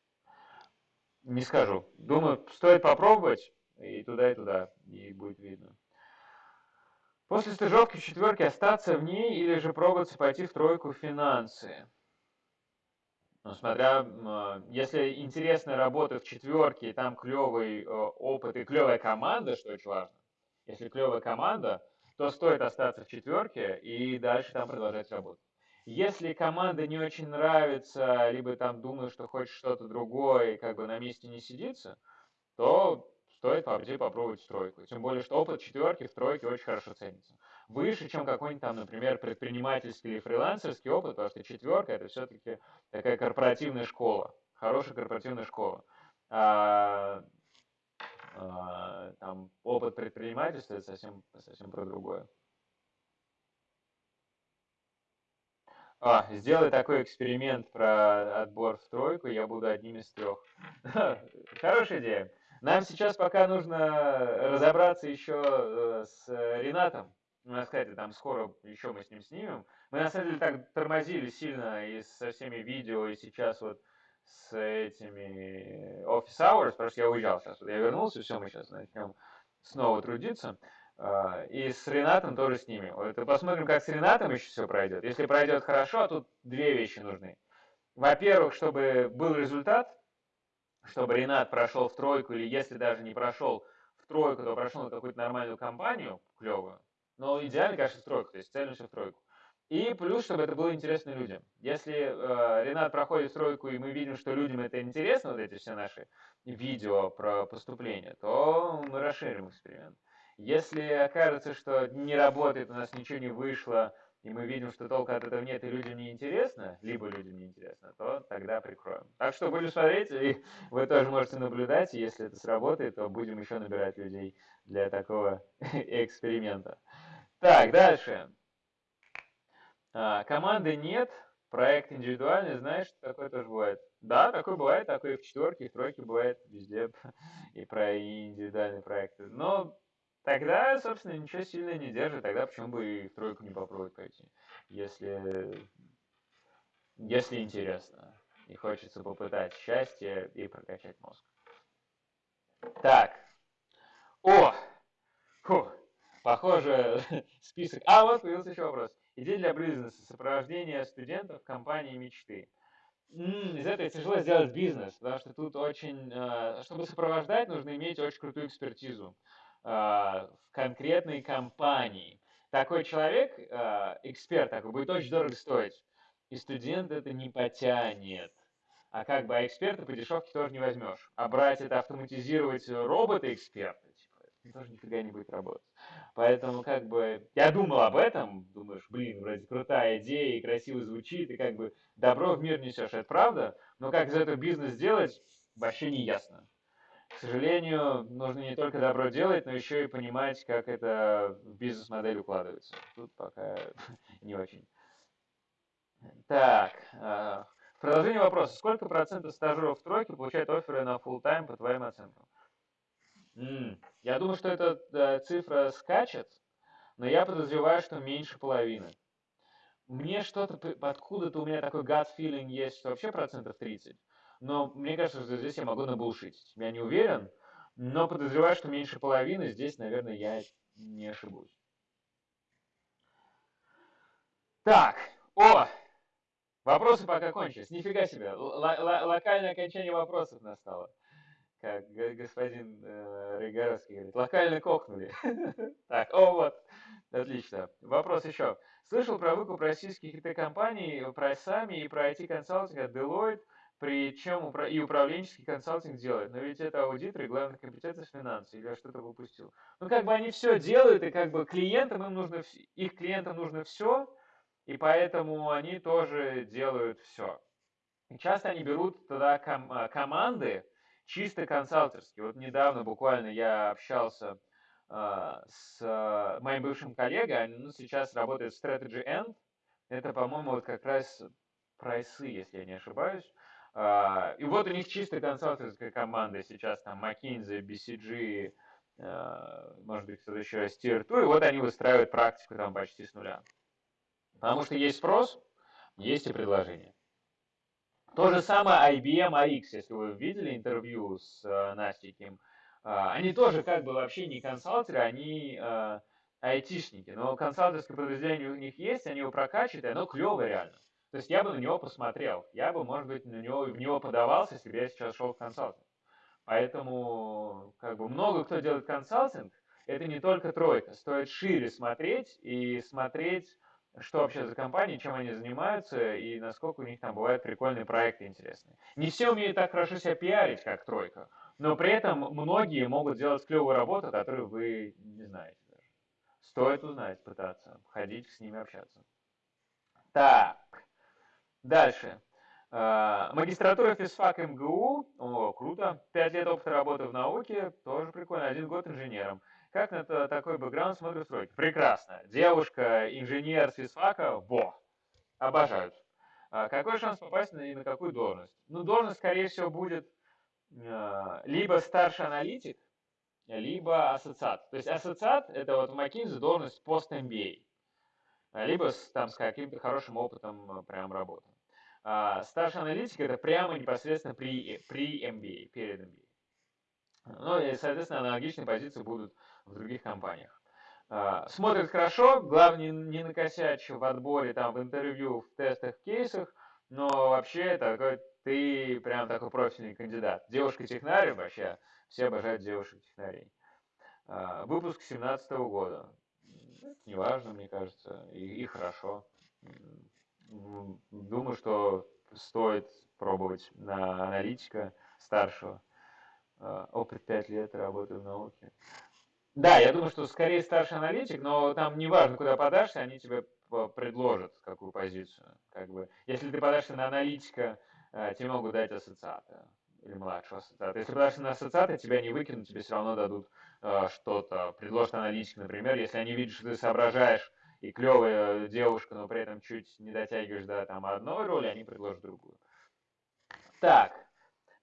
Не скажу. Думаю, стоит попробовать и туда, и туда, и будет видно. После стажировки в четверке остаться в ней или же пробоваться пойти в тройку финансы? Ну, смотря, а, если интересная работа в четверке, и там клевый э, опыт и клевая команда, что очень важно. Если клевая команда, то стоит остаться в четверке и дальше там продолжать работать. Если команда не очень нравится, либо там думаешь, что хочешь что-то другое, и как бы на месте не сидится, то стоит пойти попробовать тройку. Тем более, что опыт четверки в тройке очень хорошо ценится. Выше, чем какой-нибудь там, например, предпринимательский или фрилансерский опыт, потому что четверка это все-таки такая корпоративная школа, хорошая корпоративная школа. А, а, там опыт предпринимательства это совсем, совсем про другое. А, сделай такой эксперимент про отбор в тройку, я буду одним из трех. Хорошая идея. Нам сейчас пока нужно разобраться еще э, с Ренатом. У нас, кстати, там скоро еще мы с ним снимем. Мы на самом деле так тормозили сильно и со всеми видео, и сейчас вот с этими office hours, потому что я уезжал сейчас. Я вернулся, все, мы сейчас начнем снова трудиться. А, и с Ренатом тоже снимем. Вот посмотрим, как с Ренатом еще все пройдет. Если пройдет хорошо, а тут две вещи нужны. Во-первых, чтобы был результат, чтобы Ренат прошел в тройку, или если даже не прошел в тройку, то прошел на какую-то нормальную компанию, клевую. Но идеально, конечно, в тройку, то есть цель в тройку. И плюс, чтобы это было интересно людям. Если э, Ренат проходит тройку, и мы видим, что людям это интересно, вот эти все наши видео про поступление, то мы расширим эксперимент. Если окажется, что не работает, у нас ничего не вышло, и мы видим, что толка от этого нет, и людям не интересно, либо людям не интересно, то тогда прикроем. Так что будем смотреть, и вы тоже можете наблюдать, если это сработает, то будем еще набирать людей для такого эксперимента. Так, дальше. А, команды нет, проект индивидуальный, знаешь, что такое тоже бывает. Да, такое бывает, такое и в четверке, и в тройке бывает везде, и про индивидуальные проекты. Но тогда, собственно, ничего сильно не держит, тогда почему бы и в тройку не попробовать пойти, если, если интересно и хочется попытать счастье и прокачать мозг. Так. О! Фу. Похоже, список. А, вот появился еще вопрос. Идея для бизнеса. Сопровождение студентов компании мечты. Из этого тяжело сделать бизнес, потому что тут очень... Э, чтобы сопровождать, нужно иметь очень крутую экспертизу. В конкретной компании. Такой человек, эксперт такой, будет очень дорого стоить. И студент это не потянет. А как бы а эксперта по дешевке тоже не возьмешь. А брать это автоматизировать робота-эксперта, типа, тоже нифига не будет работать. Поэтому как бы я думал об этом, думаешь, блин, вроде крутая идея и красиво звучит, и как бы добро в мир несешь, это правда, но как из этого бизнес сделать, вообще не ясно. К сожалению, нужно не только добро делать, но еще и понимать, как это в бизнес-модель укладывается. Тут пока не очень. Так, в продолжение вопроса. Сколько процентов стажеров в тройке получают оферы на full тайм по твоим оценкам? Я думаю, что эта э, цифра скачет, но я подозреваю, что меньше половины. Мне что-то, откуда-то у меня такой gut feeling есть, что вообще процентов 30. Но мне кажется, что здесь я могу набулшить. Я не уверен, но подозреваю, что меньше половины. Здесь, наверное, я не ошибусь. Так, о, Вопросы пока кончились. Нифига себе. локальное окончание вопросов настало. Как господин э, Рыгаровский говорит, локально кокнули. так, о, вот. Отлично. Вопрос еще. Слышал про выкуп российских IT-компаний прайсами и про IT-консалтинг от Deloitte, причем и управленческий консалтинг делает. Но ведь это аудиторы, главная компетенция финансы, или я что-то выпустил. Ну, как бы они все делают, и как бы клиентам им нужно, их клиентам нужно все, и поэтому они тоже делают все. Часто они берут тогда ком а, команды чисто консалтерские. Вот недавно буквально я общался э, с э, моим бывшим коллегой, он ну, сейчас работает в Strategy End. Это, по-моему, вот как раз прайсы, если я не ошибаюсь. Uh, и вот у них чисто консалтерская команда сейчас, там, McKinsey, BCG, uh, может быть, кто-то еще, Steer, и вот они выстраивают практику там почти с нуля. Потому что есть спрос, есть и предложение. То же самое IBM AX, если вы видели интервью с э, Настей Ким, они тоже как бы вообще не консалтеры, они айтишники, но консалтерское подразделение у них есть, они его прокачивают, и оно клевое реально. То есть я бы на него посмотрел, я бы, может быть, на него, в него подавался, если бы я сейчас шел в консалтинг. Поэтому как бы много кто делает консалтинг, это не только тройка, стоит шире смотреть и смотреть что вообще за компании, чем они занимаются и насколько у них там бывают прикольные проекты интересные. Не все умеют так хорошо себя пиарить, как тройка, но при этом многие могут делать клевую работу, которую вы не знаете даже. Стоит узнать, пытаться, ходить с ними общаться. Так, дальше. А, магистратура физфак МГУ, о, круто, пять лет опыта работы в науке, тоже прикольно, один год инженером. Как на такой бэкграунд смотрят стройки? Прекрасно. Девушка, инженер с физфака, во, обожают. А какой шанс попасть на, и на какую должность? Ну, должность, скорее всего, будет э, либо старший аналитик, либо ассоциат. То есть ассоциат – это вот в должность пост-MBA, либо с, там, с каким-то хорошим опытом прям работы. А старший аналитик – это прямо непосредственно при, при MBA, перед MBA. Ну и, соответственно, аналогичные позиции будут в других компаниях. А, смотрит хорошо, главное не накосячь в отборе, там, в интервью, в тестах, в кейсах, но вообще такой, ты прям такой профильный кандидат. Девушка-технарь вообще, все обожают девушек-технарей. А, выпуск 17 года. Неважно, мне кажется, и, и хорошо. Думаю, что стоит пробовать на аналитика старшего. А, опыт 5 лет работы в науке. Да, я думаю, что скорее старший аналитик, но там неважно, куда подашься, они тебе предложат какую позицию. Как бы, если ты подашься на аналитика, э, тебе могут дать ассоциата или младшего ассоциата. Если подашься на ассоциата, тебя не выкинут, тебе все равно дадут э, что-то, предложат аналитик, например, если они видят, что ты соображаешь и клевая девушка, но при этом чуть не дотягиваешь до там, одной роли, они предложат другую. Так,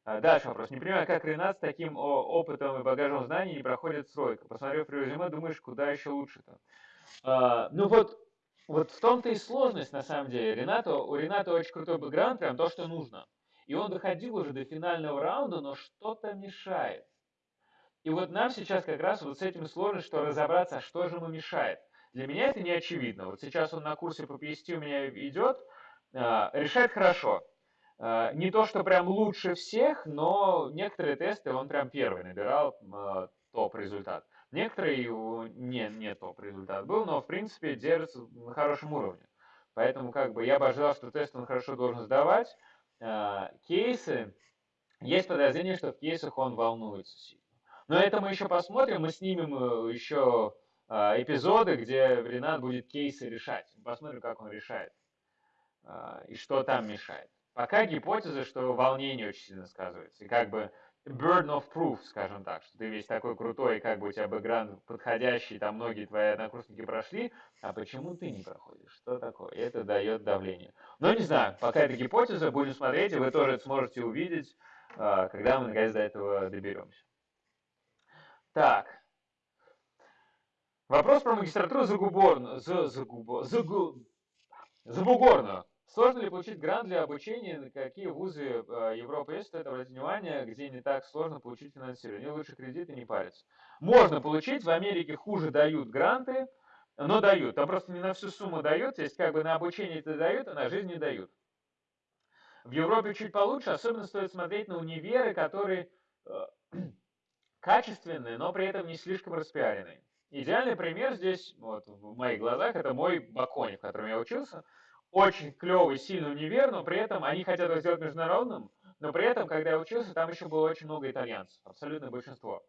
а, дальше вопрос. Не понимаю, как Ренат с таким опытом и багажом знаний не проходит стройка. Посмотрев резюме, думаешь, куда еще лучше-то? А, ну вот, вот в том-то и сложность, на самом деле. Рената, у Рената очень крутой бэкграунд, прям то, что нужно. И он доходил уже до финального раунда, но что-то мешает. И вот нам сейчас как раз вот с этим сложно, что разобраться, что же ему мешает. Для меня это не очевидно. Вот сейчас он на курсе по PST у меня идет, а, решает хорошо. А, не то, что прям лучше всех, но некоторые тесты он прям первый набирал а, топ-результат. Некоторые не, не топ результат был, но в принципе держится на хорошем уровне. Поэтому как бы я бы ожидал, что тест он хорошо должен сдавать. А, кейсы, есть подозрение, что в кейсах он волнуется сильно. Но это мы еще посмотрим, мы снимем э, еще а, эпизоды, где Ренат будет кейсы решать. Посмотрим, как он решает а, и что там мешает. Пока гипотеза, что волнение очень сильно сказывается. И как бы burden of proof, скажем так, что ты весь такой крутой, как бы у тебя бэкграунд подходящий, там многие твои однокурсники прошли, а почему ты не проходишь? Что такое? Это дает давление. Но не знаю, пока это гипотеза, будем смотреть, и вы тоже это сможете увидеть, а, когда мы наконец до этого доберемся. Так. Вопрос про магистратуру Загуборную. За, загубо, загу, Забугорную. Сложно ли получить грант для обучения? Какие вузы э, Европы есть? Стоит обратить внимание, где не так сложно получить финансирование. Лучше кредиты не париться. Можно получить. В Америке хуже дают гранты, но дают. Там просто не на всю сумму дают. Есть как бы на обучение это дают, а на жизнь не дают. В Европе чуть получше. Особенно стоит смотреть на универы, которые э, качественные, но при этом не слишком распиаренные. Идеальный пример здесь, вот в моих глазах, это мой Бакони, в котором я учился – очень клевый, сильный универ, но при этом они хотят его сделать международным, но при этом, когда я учился, там еще было очень много итальянцев, абсолютно большинство.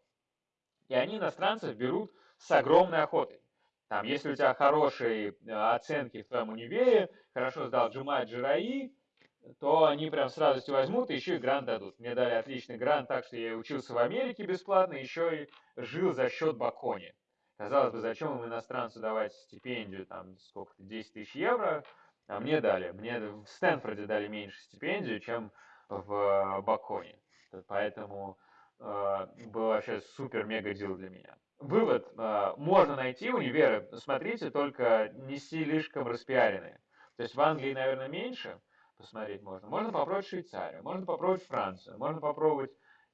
И они иностранцев берут с огромной охотой. Там, если у тебя хорошие э, оценки в твоем универе, хорошо сдал Джума Джираи, то они прям с радостью возьмут и еще и грант дадут. Мне дали отличный грант, так что я учился в Америке бесплатно, еще и жил за счет Бакони. Казалось бы, зачем им иностранцу давать стипендию, там, сколько-то, 10 тысяч евро, а мне дали. Мне в Стэнфорде дали меньше стипендию, чем в Баконе. Поэтому э, был вообще супер-мега дел для меня. Вывод. Э, можно найти универы, смотрите, только не слишком распиаренные. То есть в Англии, наверное, меньше посмотреть можно. Можно попробовать Швейцарию, можно попробовать Францию, можно попробовать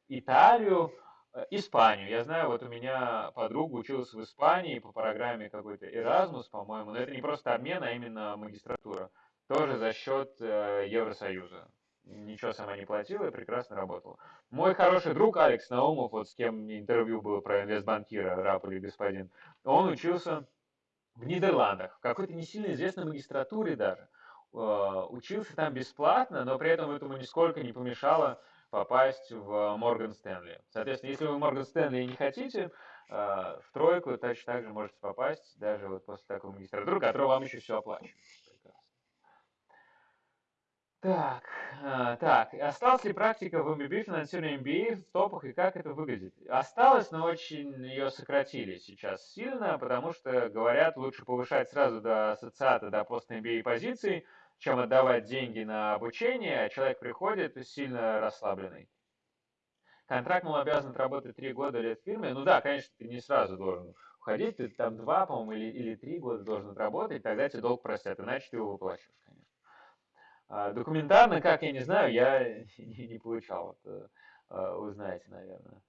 Италию, Э, Испанию. Я знаю, вот у меня подруга училась в Испании по программе какой-то Erasmus, по-моему, но это не просто обмен, а именно магистратура. Тоже за счет э, Евросоюза. Ничего сама не платила и прекрасно работала. Мой хороший друг Алекс Наумов, вот с кем интервью было про инвестбанкира, раб или господин, он учился в Нидерландах, в какой-то не сильно известной магистратуре даже. Э, учился там бесплатно, но при этом этому нисколько не помешало попасть в Морган Стэнли. Соответственно, если вы Морган Стэнли не хотите, э, в тройку точно так же можете попасть, даже вот после такого магистратуры, который вам еще все оплачивает. Так, э, так, осталась ли практика в MBB финансирования MBA в топах и как это выглядит? Осталось, но очень ее сократили сейчас сильно, потому что говорят, лучше повышать сразу до ассоциата, до пост MBA позиций, чем отдавать деньги на обучение, а человек приходит сильно расслабленный. Контракт, мол, обязан отработать три года лет в фирме. Ну да, конечно, ты не сразу должен уходить, ты там два, по-моему, или, или три года должен отработать, тогда тебе долг простят, иначе ты его выплачиваешь, конечно. А документарно, как я не знаю, я не, не получал, это а, узнаете, наверное.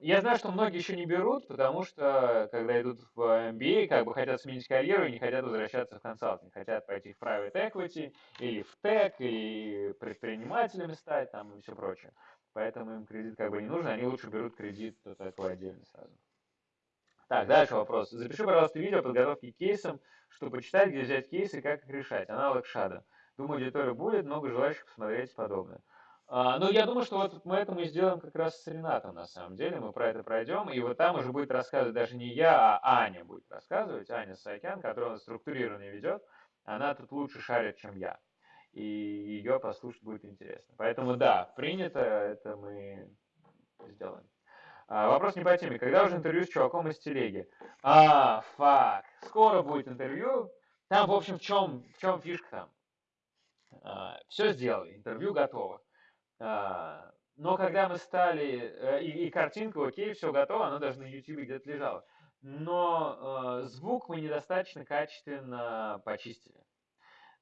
Я знаю, что многие еще не берут, потому что, когда идут в MBA, как бы хотят сменить карьеру и не хотят возвращаться в консалтинг. Хотят пойти в private equity, или в tech, или предпринимателями стать, там, и все прочее. Поэтому им кредит как бы не нужен, они лучше берут кредит такой отдельно сразу. Так, дальше вопрос. Запиши, пожалуйста, видео подготовки к кейсам, чтобы почитать, где взять кейсы и как их решать. Аналог шада. Думаю, аудитория будет, много желающих посмотреть подобное. А, ну, я думаю, что вот мы это мы сделаем как раз с Ренатом, на самом деле. Мы про это пройдем, и вот там уже будет рассказывать даже не я, а Аня будет рассказывать, Аня Сайкян, которая структурированно ведет. Она тут лучше шарит, чем я. И ее послушать будет интересно. Поэтому да, принято, это мы сделаем. А, вопрос не по теме. Когда уже интервью с чуваком из телеги? А, фак. Скоро будет интервью. Там, в общем, в чем, в чем фишка там? А, все сделали, интервью готово. А, но когда мы стали, э, и, и картинка, окей, все готово, она даже на YouTube где-то лежала. Но э, звук мы недостаточно качественно почистили.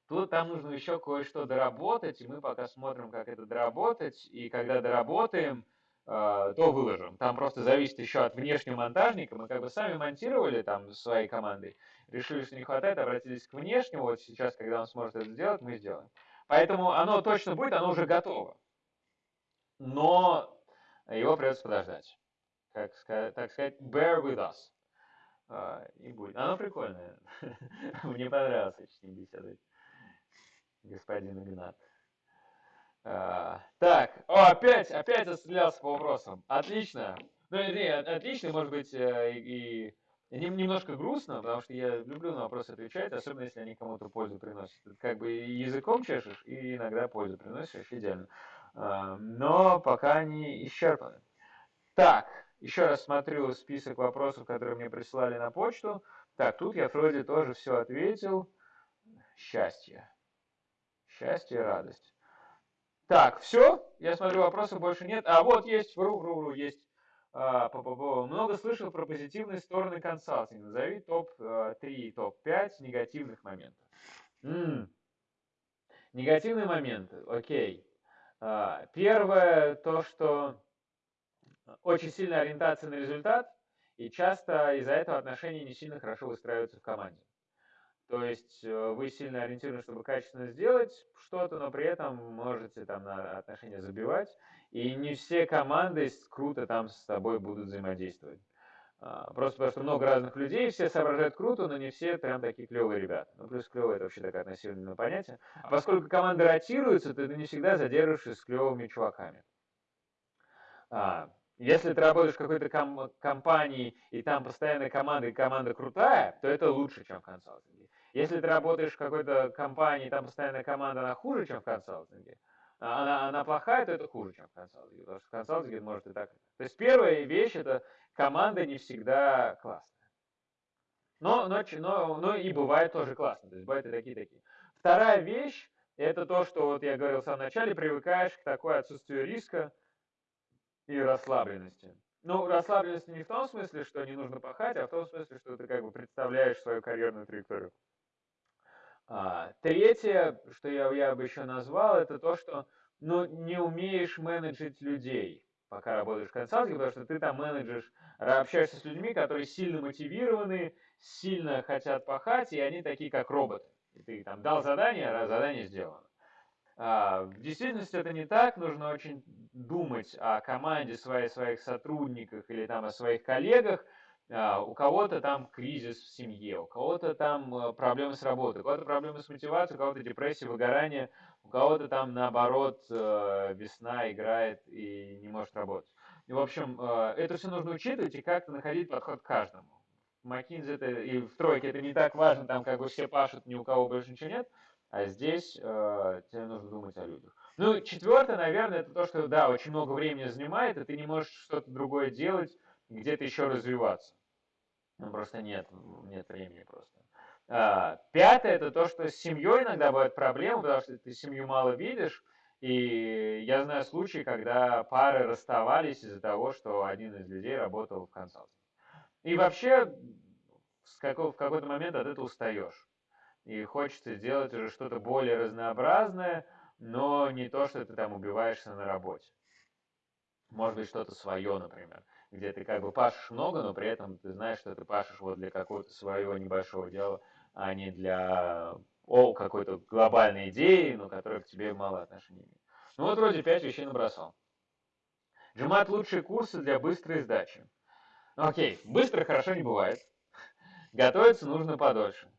Тут там нужно еще кое-что доработать, и мы пока смотрим, как это доработать. И когда доработаем, э, то выложим. Там просто зависит еще от внешнего монтажника. Мы как бы сами монтировали там своей командой, решили, что не хватает, обратились к внешнему. Вот сейчас, когда он сможет это сделать, мы сделаем. Поэтому оно точно будет, оно уже готово но его придется подождать. как так сказать, bear with us. А, и будет. Оно прикольное. Мне понравилось очень беседовать. Господин Игнат. А, так, о, опять, опять отстрелялся по вопросам. Отлично. Ну, не, отлично, может быть, э, и, немножко грустно, потому что я люблю на вопросы отвечать, особенно если они кому-то пользу приносят. Как бы языком чешешь, и иногда пользу приносишь, идеально. А, но пока они исчерпаны. Так, еще раз смотрю список вопросов, которые мне присылали на почту. Так, тут я вроде тоже все ответил. Счастье. Счастье и радость. Так, все. Я смотрю, вопросов больше нет. А вот есть, вру, вру, вру, есть. А, по -по Много слышал про позитивные стороны консалтинга. Назови топ-3, топ-5 негативных моментов. М -м. Негативные моменты, окей. А, первое, то, что очень сильная ориентация на результат, и часто из-за этого отношения не сильно хорошо выстраиваются в команде. То есть э, вы сильно ориентированы, чтобы качественно сделать что-то, но при этом можете там на отношения забивать, и не все команды круто там с тобой будут взаимодействовать. А, просто потому что много разных людей, все соображают круто, но не все прям такие клевые ребята. Ну, плюс клевые это вообще такое относительное понятие. А поскольку команды ротируются, то ты не всегда задерживаешься с клевыми чуваками. А, если ты работаешь в какой-то ком- компании, и там постоянная команда, и команда крутая, то это лучше, чем в консалтинге. Если ты работаешь в какой-то компании, и там постоянная команда, она хуже, чем в консалтинге, а она, она плохая, то это хуже, чем в консалтинге. Потому что в консалтинге может и так. То есть первая вещь, это команда не всегда классная. Но, но, но, но и бывает тоже классно. То есть бывают и такие-такие. Вторая вещь, это то, что вот я говорил в самом начале, привыкаешь к такой отсутствию риска, и расслабленности. Ну, расслабленности не в том смысле, что не нужно пахать, а в том смысле, что ты как бы представляешь свою карьерную траекторию. А, третье, что я, я бы еще назвал, это то, что ну, не умеешь менеджить людей, пока работаешь в консалтинге, потому что ты там менеджешь, общаешься с людьми, которые сильно мотивированы, сильно хотят пахать, и они такие, как роботы. И ты там дал задание, а задание сделано. А, в действительности это не так, нужно очень думать о команде своей, своих сотрудниках или там о своих коллегах. А, у кого-то там кризис в семье, у кого-то там э, проблемы с работой, у кого-то проблемы с мотивацией, у кого-то депрессия, выгорание, у кого-то там наоборот э, весна играет и не может работать. И, в общем, э, это все нужно учитывать и как-то находить подход к каждому. В это, и в тройке это не так важно, там как бы все пашут, ни у кого больше ничего нет, а здесь э, тебе нужно думать о людях. Ну, четвертое, наверное, это то, что, да, очень много времени занимает, и ты не можешь что-то другое делать, где-то еще развиваться. Ну, просто нет, нет времени просто. А, пятое, это то, что с семьей иногда бывают проблемы, потому что ты семью мало видишь, и я знаю случаи, когда пары расставались из-за того, что один из людей работал в консалтинге. И вообще, в какой-то момент от этого устаешь и хочется сделать уже что-то более разнообразное, но не то, что ты там убиваешься на работе. Может быть, что-то свое, например, где ты как бы пашешь много, но при этом ты знаешь, что ты пашешь вот для какого-то своего небольшого дела, а не для о, какой-то глобальной идеи, но которая к тебе мало отношения имеет. Ну вот вроде пять вещей набросал. Джимат лучшие курсы для быстрой сдачи. Окей, быстро хорошо не бывает. Готовиться нужно подольше.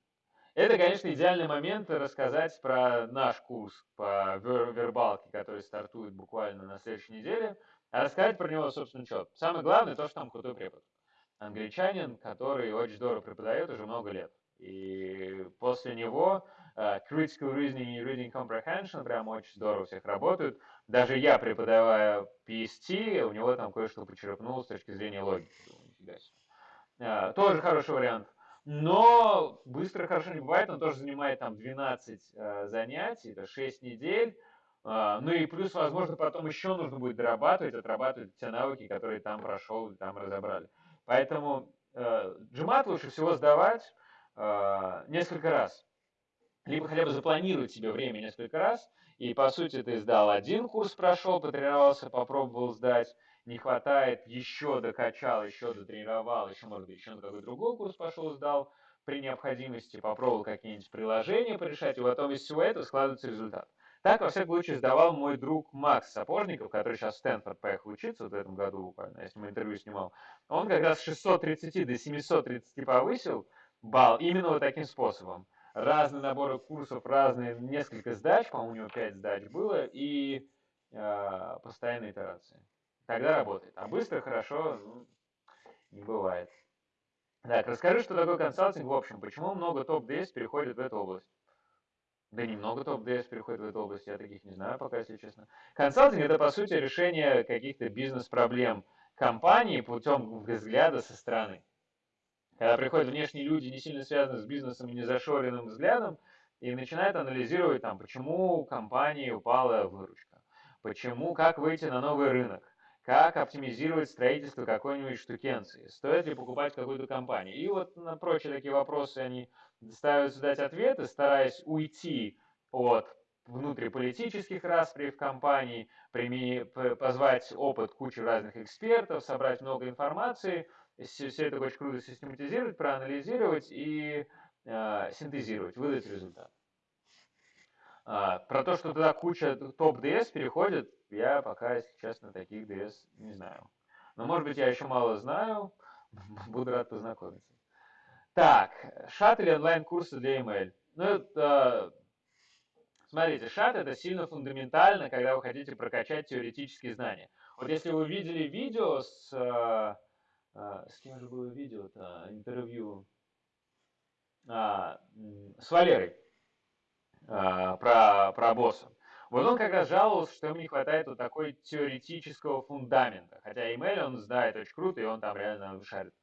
Это, конечно, идеальный момент рассказать про наш курс по вербалке, который стартует буквально на следующей неделе, а рассказать про него, собственно, что. Самое главное, то, что там крутой препод. Англичанин, который очень здорово преподает уже много лет. И после него uh, Critical Reasoning и Reading Comprehension прям очень здорово всех работают. Даже я, преподавая PST, у него там кое-что почерпнул с точки зрения логики. Uh, тоже хороший вариант. Но быстро хорошо не бывает, он тоже занимает там 12 э, занятий, это 6 недель. Э, ну и плюс, возможно, потом еще нужно будет дорабатывать, отрабатывать те навыки, которые там прошел, там разобрали. Поэтому джимат лучше всего сдавать несколько раз. Либо хотя бы запланировать себе время несколько раз, и по сути ты сдал один курс, прошел, потренировался, попробовал сдать, не хватает, еще докачал, еще дотренировал, еще, может быть, еще на какой-то другой курс пошел, сдал, при необходимости попробовал какие-нибудь приложения порешать, и потом из всего этого складывается результат. Так, во всяком случае, сдавал мой друг Макс Сапожников, который сейчас в Стэнфорд поехал учиться вот в этом году если мы интервью снимал. Он как раз с 630 до 730 повысил балл именно вот таким способом. Разные наборы курсов, разные, несколько сдач, по-моему, у него 5 сдач было, и э, постоянные итерации. Тогда работает. А быстро, хорошо, ну, не бывает. Так, расскажи, что такое консалтинг в общем. Почему много топ-DS переходит в эту область? Да немного топ-DS переходит в эту область, я таких не знаю пока, если честно. Консалтинг это, по сути, решение каких-то бизнес-проблем компании путем взгляда со стороны. Когда приходят внешние люди, не сильно связанные с бизнесом не зашоренным взглядом, и начинают анализировать, там, почему компании упала выручка, почему, как выйти на новый рынок, как оптимизировать строительство какой-нибудь штукенции, стоит ли покупать какую-то компанию. И вот на прочие такие вопросы они ставятся дать ответы, стараясь уйти от внутриполитических распри в компании, позвать опыт кучи разных экспертов, собрать много информации, все это очень круто систематизировать, проанализировать и э, синтезировать, выдать результат. А, про то, что туда куча топ-DS переходит, я пока, если честно, таких DS не знаю. Но, может быть, я еще мало знаю, буду рад познакомиться. Так, шат или онлайн-курсы для email. Ну, это, смотрите, шат это сильно фундаментально, когда вы хотите прокачать теоретические знания. Вот если вы видели видео с... А, с кем же было видео-то? Интервью а, с Валерой а, про, про босса. Вот он как раз жаловался, что ему не хватает вот такой теоретического фундамента. Хотя email он знает очень круто, и он там реально шарит.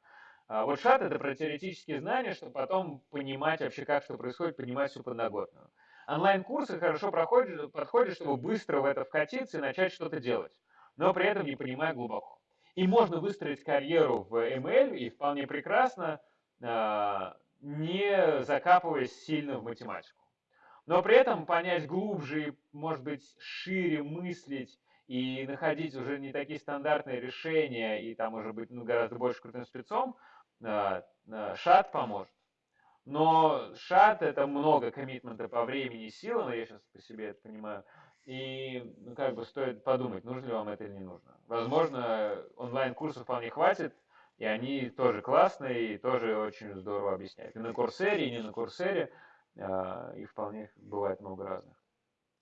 А вот шат это про теоретические знания, чтобы потом понимать вообще, как что происходит, понимать всю подноготную. Онлайн-курсы хорошо проходят, подходят, чтобы быстро в это вкатиться и начать что-то делать, но при этом не понимая глубоко. И можно выстроить карьеру в ML и вполне прекрасно, а, не закапываясь сильно в математику но при этом понять глубже, может быть, шире мыслить и находить уже не такие стандартные решения, и там уже быть ну, гораздо больше крутым спецом, а, а, шат поможет. Но шат это много коммитмента по времени и силам, я сейчас по себе это понимаю, и ну, как бы стоит подумать, нужно ли вам это или не нужно. Возможно, онлайн-курсов вполне хватит, и они тоже классные, и тоже очень здорово объясняют. И на Курсере, и не на Курсере. А, и вполне бывает много разных.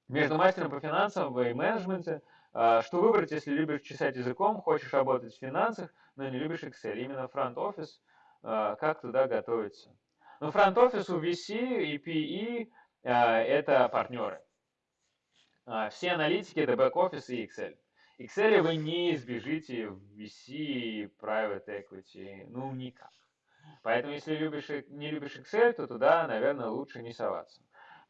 Между мастером по финансам и менеджменте, а, что выбрать, если любишь чесать языком, хочешь работать в финансах, но не любишь Excel? Именно фронт-офис, а, как туда готовиться? Ну, фронт-офис у VC и PE это партнеры. Все аналитики это бэк-офис и Excel. Excel вы не избежите в VC private equity, ну никак. Поэтому, если любишь, не любишь Excel, то туда, наверное, лучше не соваться.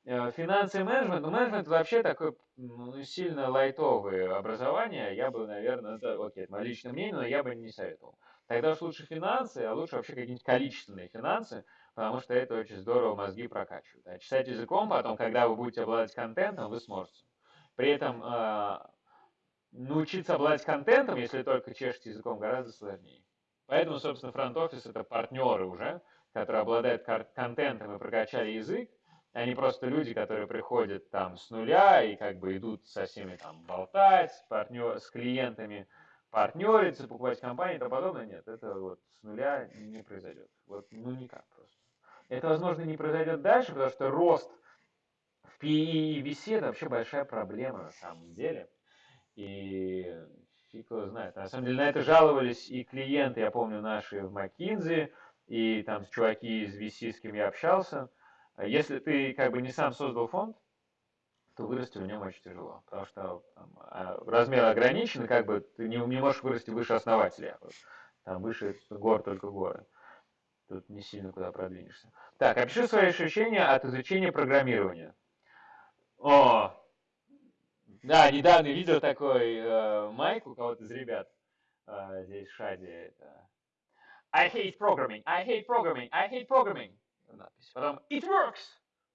Э, финансы и менеджмент. Ну, менеджмент вообще такое ну, сильно лайтовое образование. Я бы, наверное, это, окей, это мое личное мнение, но я бы не советовал. Тогда уж лучше финансы, а лучше вообще какие-нибудь количественные финансы, потому что это очень здорово мозги прокачивает. А читать языком потом, когда вы будете обладать контентом, вы сможете. При этом э, научиться обладать контентом, если только чешете языком, гораздо сложнее. Поэтому, собственно, фронт-офис это партнеры уже, которые обладают контентом и прокачали язык, не просто люди, которые приходят там с нуля и как бы идут со всеми там болтать, партнер, с клиентами партнериться, покупать компании и тому подобное. Нет, это вот с нуля не произойдет. Вот, ну никак просто. Это, возможно, не произойдет дальше, потому что рост в PE и VC это вообще большая проблема на самом деле. И фиг его знает. На самом деле на это жаловались и клиенты, я помню, наши в McKinsey, и там чуваки из VC, с кем я общался. Если ты как бы не сам создал фонд, то вырасти в нем очень тяжело, потому что там, а, размер ограничен, как бы ты не, не можешь вырасти выше основателя. Там выше гор только горы. Тут не сильно куда продвинешься. Так, опиши свои ощущения от изучения программирования. О, да, недавно видел такой э, майк у кого-то из ребят э, здесь в Шаде. Это... I hate programming, I hate programming, I hate programming. Надпись. Потом it works.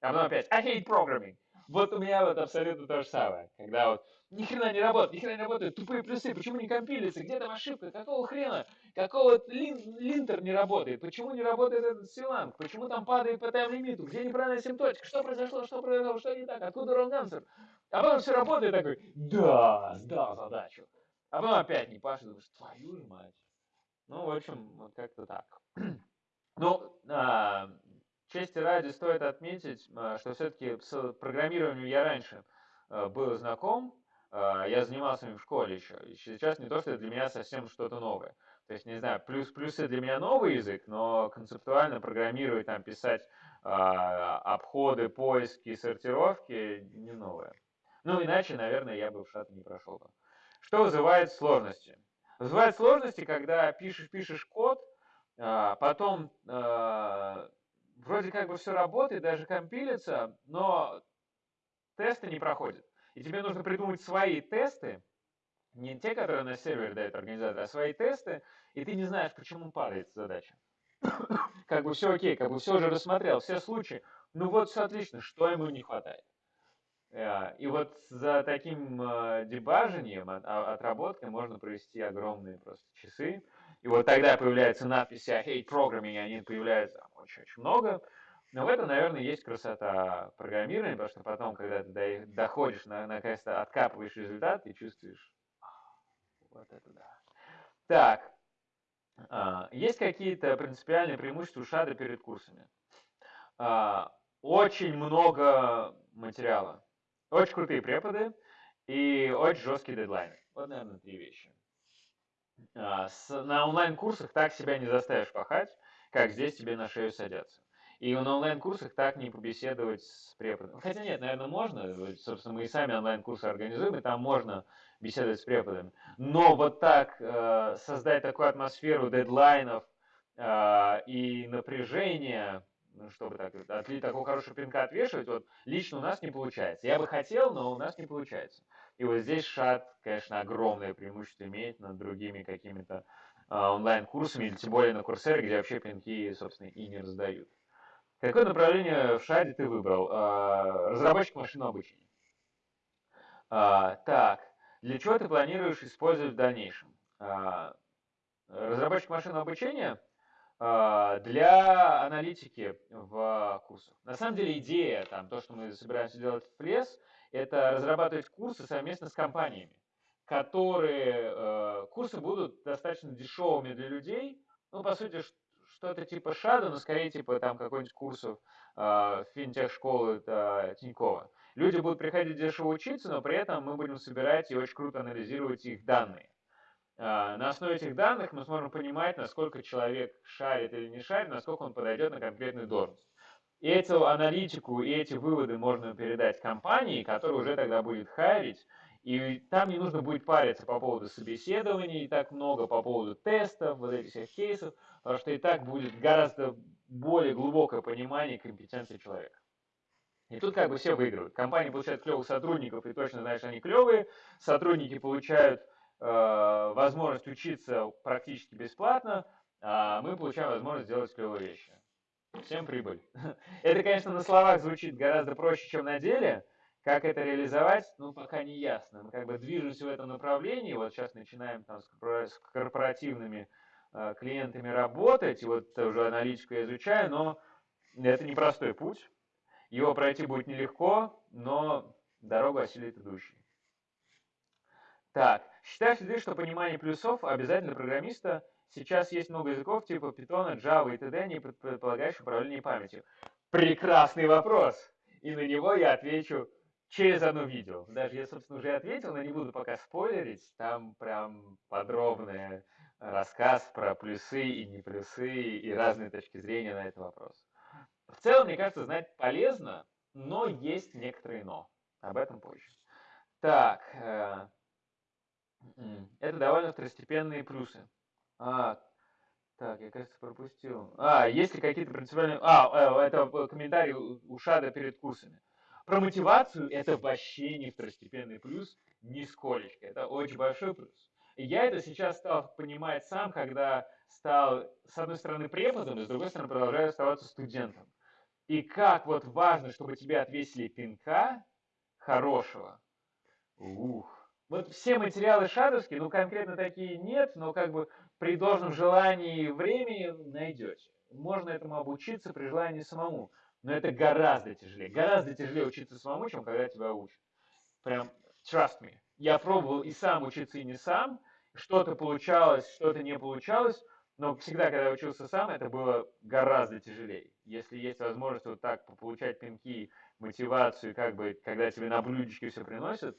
А потом опять I hate programming. Вот у меня вот абсолютно то же самое. Когда вот ни хрена не работает, ни хрена не работает, тупые плюсы, почему не компилится, где там ошибка, какого хрена, какого лин, линтер не работает, почему не работает этот силанг, почему там падает по тайм-лимиту, где неправильная симптотика, что произошло, что произошло, что не так, откуда answer. А потом все работает такой, да, сдал задачу. А потом опять не пашет, думаешь, твою же мать. Ну, в общем, вот как-то так. Ну, а, чести ради стоит отметить, а, что все-таки с программированием я раньше а, был знаком, я занимался им в школе еще. И сейчас не то, что для меня совсем что-то новое. То есть, не знаю, плюс плюсы для меня новый язык, но концептуально программировать, там, писать э, обходы, поиски, сортировки не новое. Ну, иначе, наверное, я бы в шат не прошел. Что вызывает сложности? Вызывает сложности, когда пишешь, пишешь код, э, потом э, вроде как бы все работает, даже компилится, но тесты не проходят. И тебе нужно придумать свои тесты, не те, которые на сервере дает организатор, а свои тесты, и ты не знаешь, почему падает задача. Как бы все окей, как бы все уже рассмотрел, все случаи. Ну вот все отлично, что ему не хватает? Э, и вот за таким э, дебажением, а, отработкой можно провести огромные просто часы. И вот тогда появляется надпись «I hate programming», они появляются очень-очень много. Но в этом, наверное, есть красота программирования, потому что потом, когда ты доходишь, на, наконец-то откапываешь результат и чувствуешь, вот это да. Так, а, есть какие-то принципиальные преимущества у ШАДа перед курсами? А, очень много материала, очень крутые преподы и очень жесткие дедлайны. Вот, наверное, три вещи. А, с, на онлайн-курсах так себя не заставишь пахать, как здесь тебе на шею садятся. И на онлайн-курсах так не побеседовать с преподом. Хотя нет, наверное, можно. Собственно, мы и сами онлайн-курсы организуем, и там можно беседовать с преподами. Но вот так э, создать такую атмосферу дедлайнов э, и напряжения, ну, чтобы так, от такого хорошего пинка отвешивать, вот лично у нас не получается. Я бы хотел, но у нас не получается. И вот здесь шат, конечно, огромное преимущество имеет над другими какими-то э, онлайн-курсами, или тем более на курсере, где вообще пинки, собственно, и не раздают. Какое направление в шаде ты выбрал? А, разработчик машинного обучения. А, так, для чего ты планируешь использовать в дальнейшем? А, разработчик машинного обучения для аналитики в курсах. На самом деле идея, там, то, что мы собираемся делать в Плес, это разрабатывать курсы совместно с компаниями, которые, курсы будут достаточно дешевыми для людей, ну, по сути, что-то типа Шада, но скорее типа там какой-нибудь курсов э, финтех-школы э, Тинькова. Люди будут приходить дешево учиться, но при этом мы будем собирать и очень круто анализировать их данные. Э, на основе этих данных мы сможем понимать, насколько человек шарит или не шарит, насколько он подойдет на конкретную должность. И эту аналитику и эти выводы можно передать компании, которая уже тогда будет хайрить, и там не нужно будет париться по поводу собеседований, и так много по поводу тестов, вот этих всех кейсов, потому что и так будет гораздо более глубокое понимание компетенции человека. И тут как бы все выигрывают. Компания получает клевых сотрудников, и точно знаешь, они клевые. Сотрудники получают э, возможность учиться практически бесплатно, а мы получаем возможность сделать клевые вещи. Всем прибыль. Это, конечно, на словах звучит гораздо проще, чем на деле, как это реализовать, ну, пока не ясно. Мы как бы движемся в этом направлении. Вот сейчас начинаем там с корпоративными клиентами работать. И вот уже аналитику я изучаю, но это непростой путь. Его пройти будет нелегко, но дорогу осилит идущий. Так, считаешь ли ты, что понимание плюсов обязательно программиста? Сейчас есть много языков типа Python, Java и т.д., не предполагающих управление памятью. Прекрасный вопрос! И на него я отвечу через одно видео. Даже я, собственно, уже ответил, но не буду пока спойлерить. Там прям подробный рассказ про плюсы и не плюсы и разные точки зрения на этот вопрос. В целом, мне кажется, знать полезно, но есть некоторые но. Об этом позже. Так, э, это довольно второстепенные плюсы. А, так, я, кажется, пропустил. А, есть ли какие-то принципиальные... А, э, это комментарий у Шада перед курсами. Про мотивацию это вообще не второстепенный плюс, нисколечко. Это очень большой плюс. И я это сейчас стал понимать сам, когда стал, с одной стороны, преподом, и с другой стороны, продолжаю оставаться студентом. И как вот важно, чтобы тебе отвесили пинка, хорошего? Ух. Вот все материалы шадовские, ну конкретно такие нет, но как бы при должном желании и времени найдете. Можно этому обучиться при желании самому. Но это гораздо тяжелее. Гораздо тяжелее учиться самому, чем когда тебя учат. Прям trust me. Я пробовал и сам учиться, и не сам. Что-то получалось, что-то не получалось. Но всегда, когда я учился сам, это было гораздо тяжелее. Если есть возможность вот так получать пинки, мотивацию, как бы, когда тебе на блюдечке все приносят,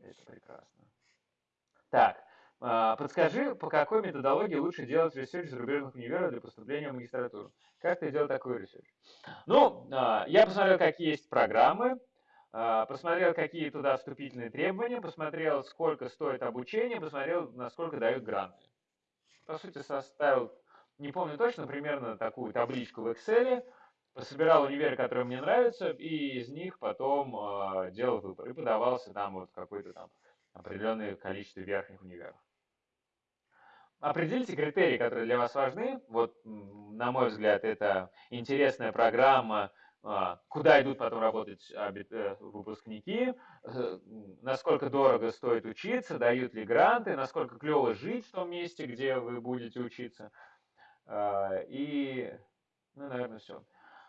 это прекрасно. Так, а, подскажи, по какой методологии лучше делать research зарубежных универов для поступления в магистратуру? Как ты делал такой research? Ну, а, я посмотрел, какие есть программы, посмотрел, какие туда вступительные требования, посмотрел, сколько стоит обучение, посмотрел, насколько дают гранты. По сути, составил, не помню точно, примерно такую табличку в Excel, пособирал универы, которые мне нравятся, и из них потом э, делал выбор. И подавался там вот какое-то там определенное количество верхних универов. Определите критерии, которые для вас важны. Вот, на мой взгляд, это интересная программа, а, куда идут потом работать э, выпускники, э, насколько дорого стоит учиться, дают ли гранты, насколько клево жить в том месте, где вы будете учиться. А, и, ну, наверное, все.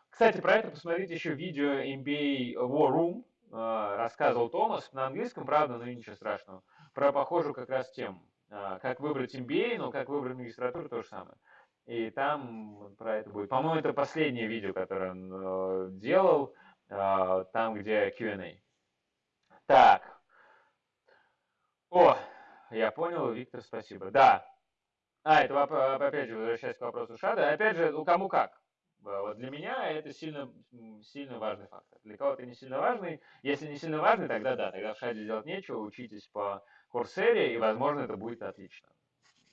Кстати, про это посмотрите еще видео MBA War Room, а, рассказывал Томас, на английском, правда, но ничего страшного, про похожую как раз тему. А, как выбрать MBA, но как выбрать магистратуру, то же самое. И там про это будет. По-моему, это последнее видео, которое он э, делал, э, там, где Q&A. Так. О, я понял, Виктор, спасибо. Да. А, это опять же, возвращаясь к вопросу Шада. Опять же, ну кому как. Вот для меня это сильно, сильно важный фактор. Для кого-то не сильно важный. Если не сильно важный, тогда да, тогда в Шаде делать нечего, учитесь по Курсере, и, возможно, это будет отлично.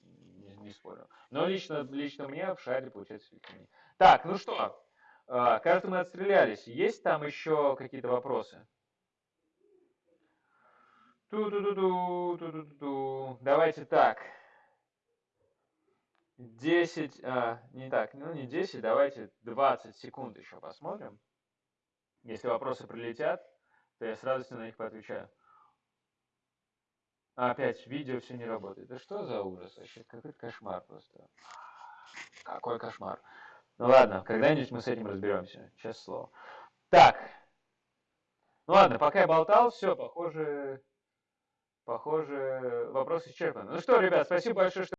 Не, не спорю. Но лично, лично мне в шаре получается не. Так, ну что, а, кажется, мы отстрелялись. Есть там еще какие-то вопросы? Ту-ду-ду-ду, ту-ду-ду. Давайте так. 10, а, не так, ну не 10, давайте 20 секунд еще посмотрим. Если вопросы прилетят, то я с радостью на них поотвечаю. А опять видео все не работает. Да что за ужас вообще? Какой кошмар просто. Какой кошмар. Ну ладно, когда-нибудь мы с этим разберемся. Честное слово. Так. Ну ладно, пока я болтал, все, похоже, похоже, вопрос исчерпан. Ну что, ребят, спасибо большое, что